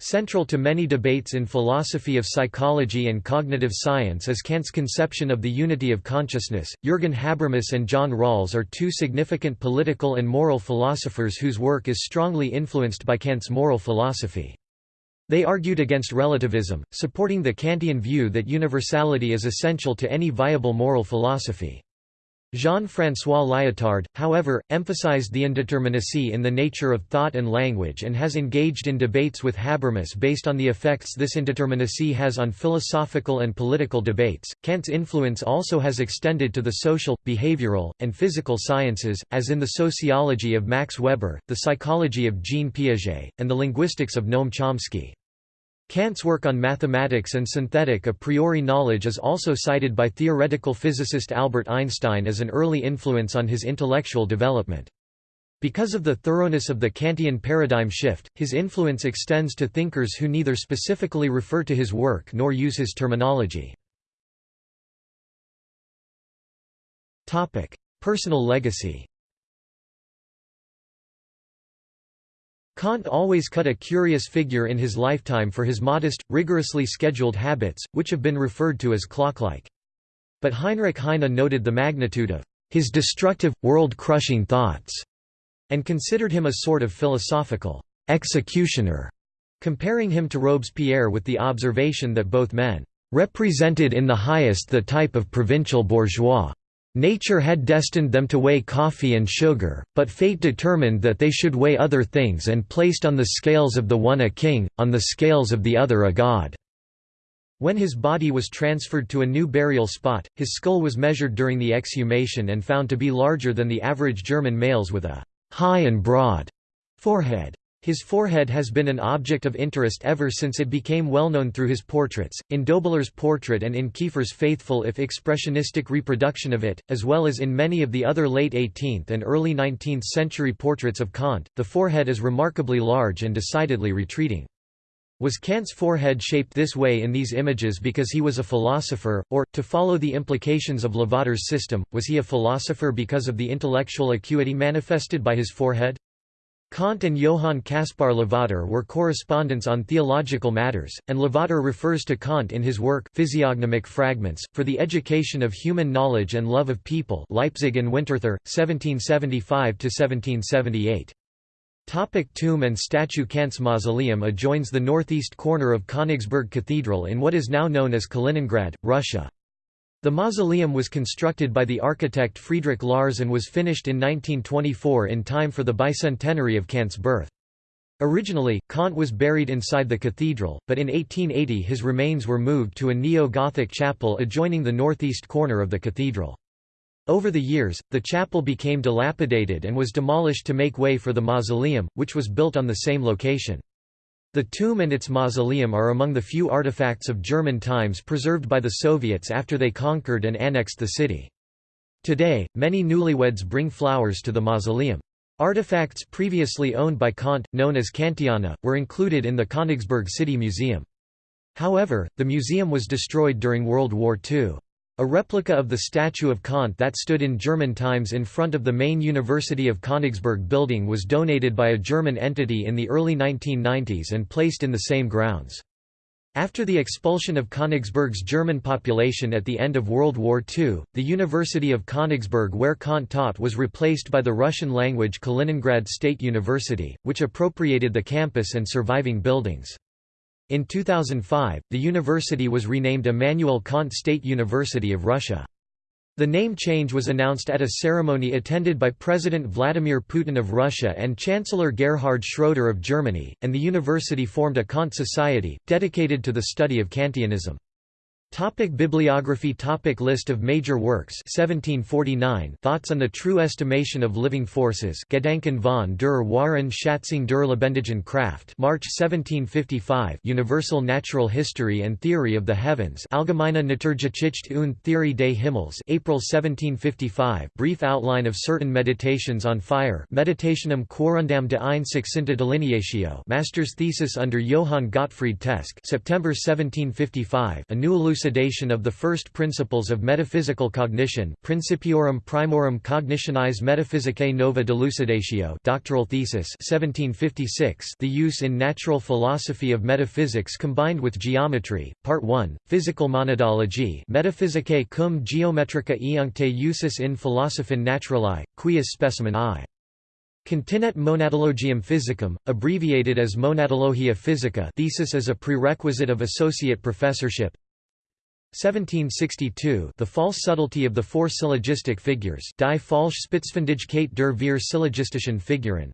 Central to many debates in philosophy of psychology and cognitive science is Kant's conception of the unity of consciousness. Jürgen Habermas and John Rawls are two significant political and moral philosophers whose work is strongly influenced by Kant's moral philosophy. They argued against relativism, supporting the Kantian view that universality is essential to any viable moral philosophy. Jean-François Lyotard, however, emphasized the indeterminacy in the nature of thought and language and has engaged in debates with Habermas based on the effects this indeterminacy has on philosophical and political debates. Kant's influence also has extended to the social, behavioral, and physical sciences, as in the sociology of Max Weber, the psychology of Jean Piaget, and the linguistics of Noam Chomsky. Kant's work on mathematics and synthetic a priori knowledge is also cited by theoretical physicist Albert Einstein as an early influence on his intellectual development. Because of the thoroughness of the Kantian paradigm shift, his influence extends to thinkers who neither specifically refer to his work nor use his terminology. Personal legacy Kant always cut a curious figure in his lifetime for his modest, rigorously scheduled habits, which have been referred to as clock-like. But Heinrich Heine noted the magnitude of his destructive, world-crushing thoughts, and considered him a sort of philosophical executioner, comparing him to Robespierre with the observation that both men represented in the highest the type of provincial bourgeois Nature had destined them to weigh coffee and sugar, but fate determined that they should weigh other things and placed on the scales of the one a king, on the scales of the other a god. When his body was transferred to a new burial spot, his skull was measured during the exhumation and found to be larger than the average German males with a high and broad forehead. His forehead has been an object of interest ever since it became well known through his portraits, in Dobeller's portrait and in Kiefer's faithful if expressionistic reproduction of it, as well as in many of the other late 18th and early 19th century portraits of Kant. The forehead is remarkably large and decidedly retreating. Was Kant's forehead shaped this way in these images because he was a philosopher, or, to follow the implications of Lavater's system, was he a philosopher because of the intellectual acuity manifested by his forehead? Kant and Johann Caspar Lavater were correspondents on theological matters, and Lavater refers to Kant in his work Physiognomic Fragments, for the Education of Human Knowledge and Love of People Leipzig and Winterthur, 1775–1778. Topic tomb and statue Kant's mausoleum adjoins the northeast corner of Königsberg Cathedral in what is now known as Kaliningrad, Russia. The mausoleum was constructed by the architect Friedrich Lahrs and was finished in 1924 in time for the bicentenary of Kant's birth. Originally, Kant was buried inside the cathedral, but in 1880 his remains were moved to a neo-Gothic chapel adjoining the northeast corner of the cathedral. Over the years, the chapel became dilapidated and was demolished to make way for the mausoleum, which was built on the same location. The tomb and its mausoleum are among the few artifacts of German times preserved by the Soviets after they conquered and annexed the city. Today, many newlyweds bring flowers to the mausoleum. Artifacts previously owned by Kant, known as Kantiana, were included in the Königsberg City Museum. However, the museum was destroyed during World War II. A replica of the statue of Kant that stood in German times in front of the main University of Königsberg building was donated by a German entity in the early 1990s and placed in the same grounds. After the expulsion of Königsberg's German population at the end of World War II, the University of Königsberg where Kant taught was replaced by the Russian-language Kaliningrad State University, which appropriated the campus and surviving buildings. In 2005, the university was renamed Immanuel Kant State University of Russia. The name change was announced at a ceremony attended by President Vladimir Putin of Russia and Chancellor Gerhard Schroeder of Germany, and the university formed a Kant Society, dedicated to the study of Kantianism. Topic bibliography Topic List of major works 1749 Thoughts on the True Estimation of Living Forces Gedanken von der wahren Schatzung der lebendigen Kraft March 1755 Universal Natural History and Theory of the Heavens Allgemeine Naturgeschichte und Theorie des Himmels April 1755 Brief outline of certain meditations on fire Meditationum quorundam de ein succinta delineatio. Master's thesis under Johann Gottfried Teske September 1755 A new elucidation of the first principles of metaphysical cognition Principiorum Primorum Cognitionis Metaphysicae Nova Dilucidatio doctoral thesis 1756 The use in natural philosophy of metaphysics combined with geometry, Part 1, Physical Monadology Metaphysicae cum geometrica iuncte usus in philosophin naturali, quius specimen I. Continet Monadologium Physicum, abbreviated as Monadologia Physica thesis as a prerequisite of associate professorship 1762 The false subtlety of the four syllogistic figures Die falsche Spitzfindigkeit der vier syllogistischen Figuren.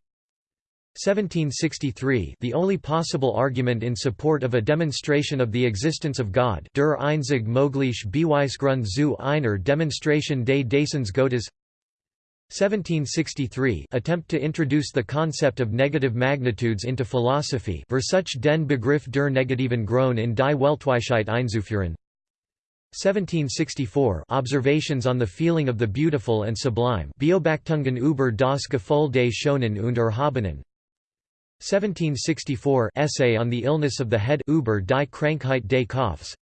1763 The only possible argument in support of a demonstration of the existence of God Der einzig mögliche Beweisgrund zu einer Demonstration des Daseins Gottes. 1763 Attempt to introduce the concept of negative magnitudes into philosophy Versuch den Begriff der negativen Größen in die Weltweisheit einzuführen 1764 Observations on the feeling of the beautiful and sublime. Beobachtungen über das Gefühl des Schönen und Erhabenen. 1764 Essay on the illness of the head über die Krankheit des Kopfs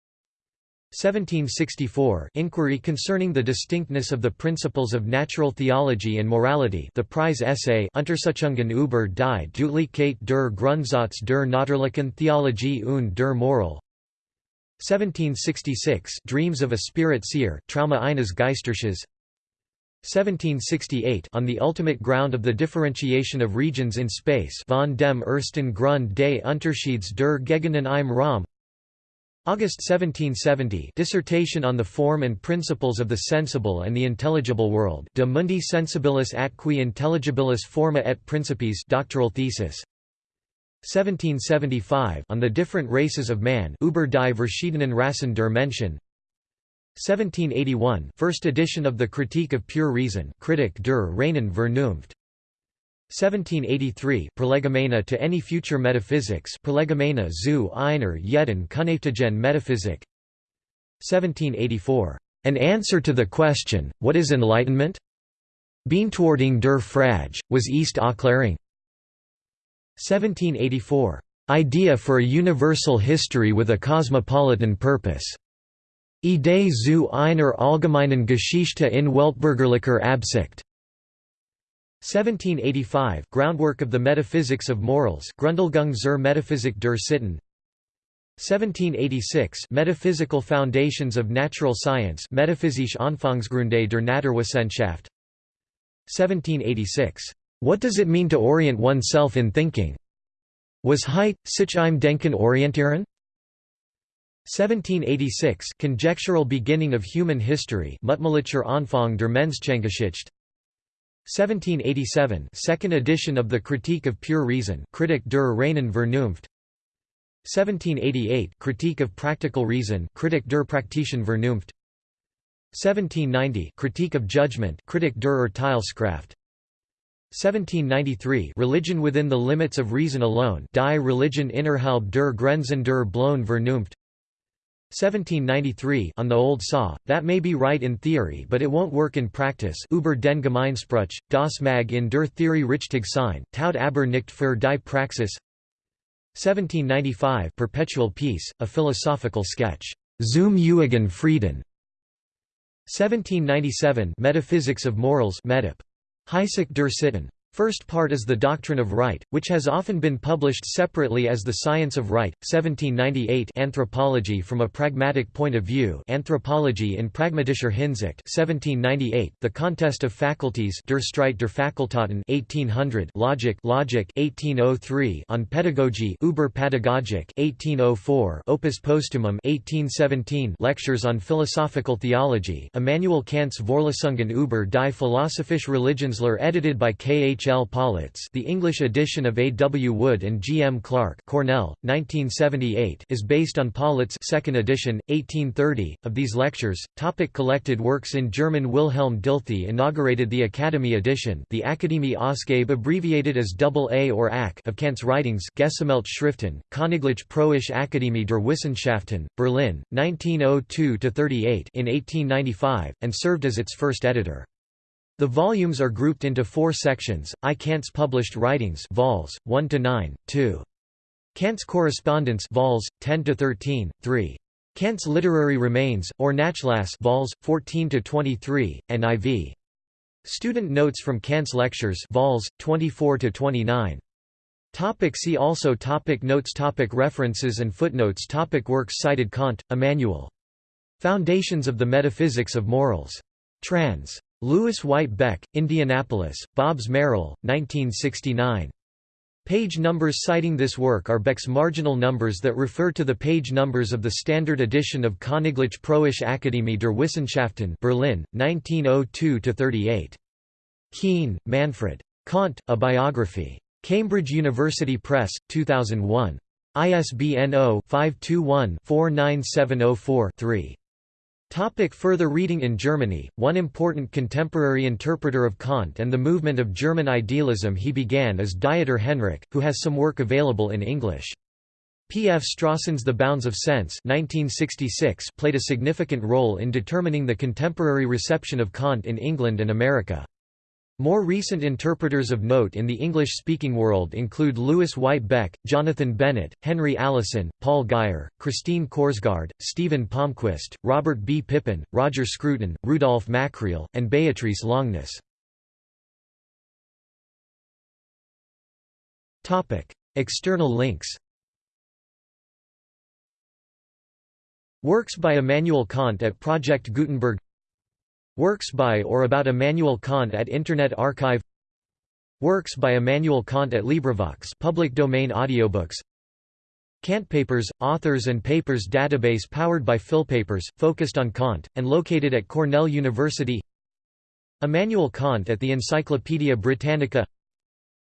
1764 Inquiry concerning the distinctness of the principles of natural theology and morality the prize essay Untersuchungen über die Deutlichkeit der Grundsatz der natürlichen Theologie und der Moral 1766 Dreams of a Spirit Seer Trauma eines Geistersehers. 1768 On the ultimate ground of the differentiation of regions in space von dem ersten Grund des Unterschieds der Gegenden im Raum. August 1770 Dissertation on the form and principles of the sensible and the intelligible world De mundi sensibilis atque intelligibilis forma et principiis doctoral thesis 1775 on the different races of man über die verschiedenen Rassen der Menschen 1781 first edition of the Critique of Pure Reason Kritik der reinen Vernunft 1783 Prolegomena to any future metaphysics Prolegomena zu einer jeden künftigen Metaphysik 1784 An answer to the question, what is enlightenment? Beantwortung der Frage, was ist Aufklärung? 1784. Idea for a universal history with a cosmopolitan purpose. Idee zu einer allgemeinen Geschichte in Weltbürgerlicher Absicht. 1785 Groundwork of the Metaphysics of Morals Grundlegung zur Metaphysik der Sitten 1786 Metaphysical Foundations of Natural Science Metaphysische Anfangsgründe der Naturwissenschaft 1786 What does it mean to orient oneself in thinking? Was Heit, sich im Denken orientieren? 1786 Conjectural Beginning of Human History Mutmaßlicher Anfang der Menschengeschichte 1787 second edition of the Critique of Pure Reason Kritik der reinen Vernunft 1788 Critique of Practical Reason Kritik der praktischen Vernunft 1790 Critique of Judgment Kritik der Urteilskraft 1793 Religion within the limits of reason alone Die Religion innerhalb der Grenzen der bloßen Vernunft. 1793 on the old saw, that may be right in theory but it won't work in practice über den Gemeinspruch, das mag in der Theorie richtig sein, taugt aber nicht für die Praxis. 1795 Perpetual Peace, a philosophical sketch, Zum ewigen Frieden. 1797 Metaphysics of Morals Metap. Heisik der Sitten. First part is the doctrine of right, which has often been published separately as the science of right. 1798 Anthropology from a pragmatic point of view. Anthropologie in pragmatischer Hinsicht. 1798 The contest of faculties. Der Streit der Fakultäten. 1800 Logic. Logic. 1803 On pedagogy. Über Pädagogik. 1804 Opus Postumum. 1817 Lectures on philosophical theology. Immanuel Kant's Vorlesungen über die philosophische Religionslehre edited by K. H. H. L. The English edition of A. W. Wood and G. M. Clark Cornell, 1978 is based on Pölitz's second edition, 1830. Of these lectures, topic collected works in German Wilhelm Dilthey inaugurated the Academy edition the Akademie Ausgabe abbreviated as AA or AC of Kant's writings Gesammelt Schriften, Königlich Preußische Akademie der Wissenschaften, Berlin, 1902–38 in 1895, and served as its first editor. The volumes are grouped into four sections, I Kant's published writings vols. 1 to 9, 2. Kant's correspondence vols. 10 to 13, 3. Kant's literary remains, or Nachlass vols. 14 to 23, and IV. Student notes from Kant's lectures vols. 24 to 29. Topic see also topic Notes topic References and footnotes topic Works cited Kant, Immanuel. Foundations of the Metaphysics of Morals. Trans. Lewis White Beck, Indianapolis, Bobbs Merrill, 1969. Page numbers citing this work are Beck's marginal numbers that refer to the page numbers of the standard edition of Königliche Preußische Akademie der Wissenschaften Berlin, 1902–38. Kuehn, Manfred. Kant, A Biography. Cambridge University Press, 2001. ISBN 0-521-49704-3. Topic further reading In Germany, one important contemporary interpreter of Kant and the movement of German idealism he began is Dieter Henrich, who has some work available in English. P. F. Strawson's The Bounds of Sense 1966 played a significant role in determining the contemporary reception of Kant in England and America. More recent interpreters of note in the English-speaking world include Lewis White Beck, Jonathan Bennett, Henry Allison, Paul Guyer, Christine Korsgaard, Stephen Palmquist, Robert B. Pippin, Roger Scruton, Rudolf Makkreel, and Beatrice Longuenesse. External links Works by Immanuel Kant at Project Gutenberg Works by or about Immanuel Kant at Internet Archive Works by Immanuel Kant at LibriVox public domain audiobooks Kant Papers, Authors and Papers database powered by PhilPapers, focused on Kant, and located at Cornell University Immanuel Kant at the Encyclopaedia Britannica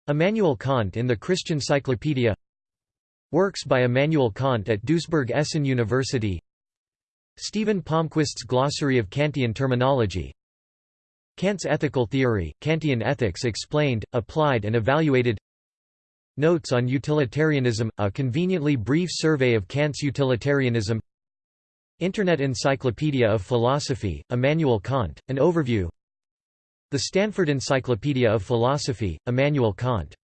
Immanuel Kant in the Christian Cyclopedia Works by Immanuel Kant at Duisburg-Essen University Stephen Palmquist's Glossary of Kantian Terminology. Kant's Ethical Theory, Kantian Ethics Explained, Applied and Evaluated. Notes on Utilitarianism, a conveniently brief survey of Kant's utilitarianism. Internet Encyclopedia of Philosophy, Immanuel Kant, an overview. The Stanford Encyclopedia of Philosophy, Immanuel Kant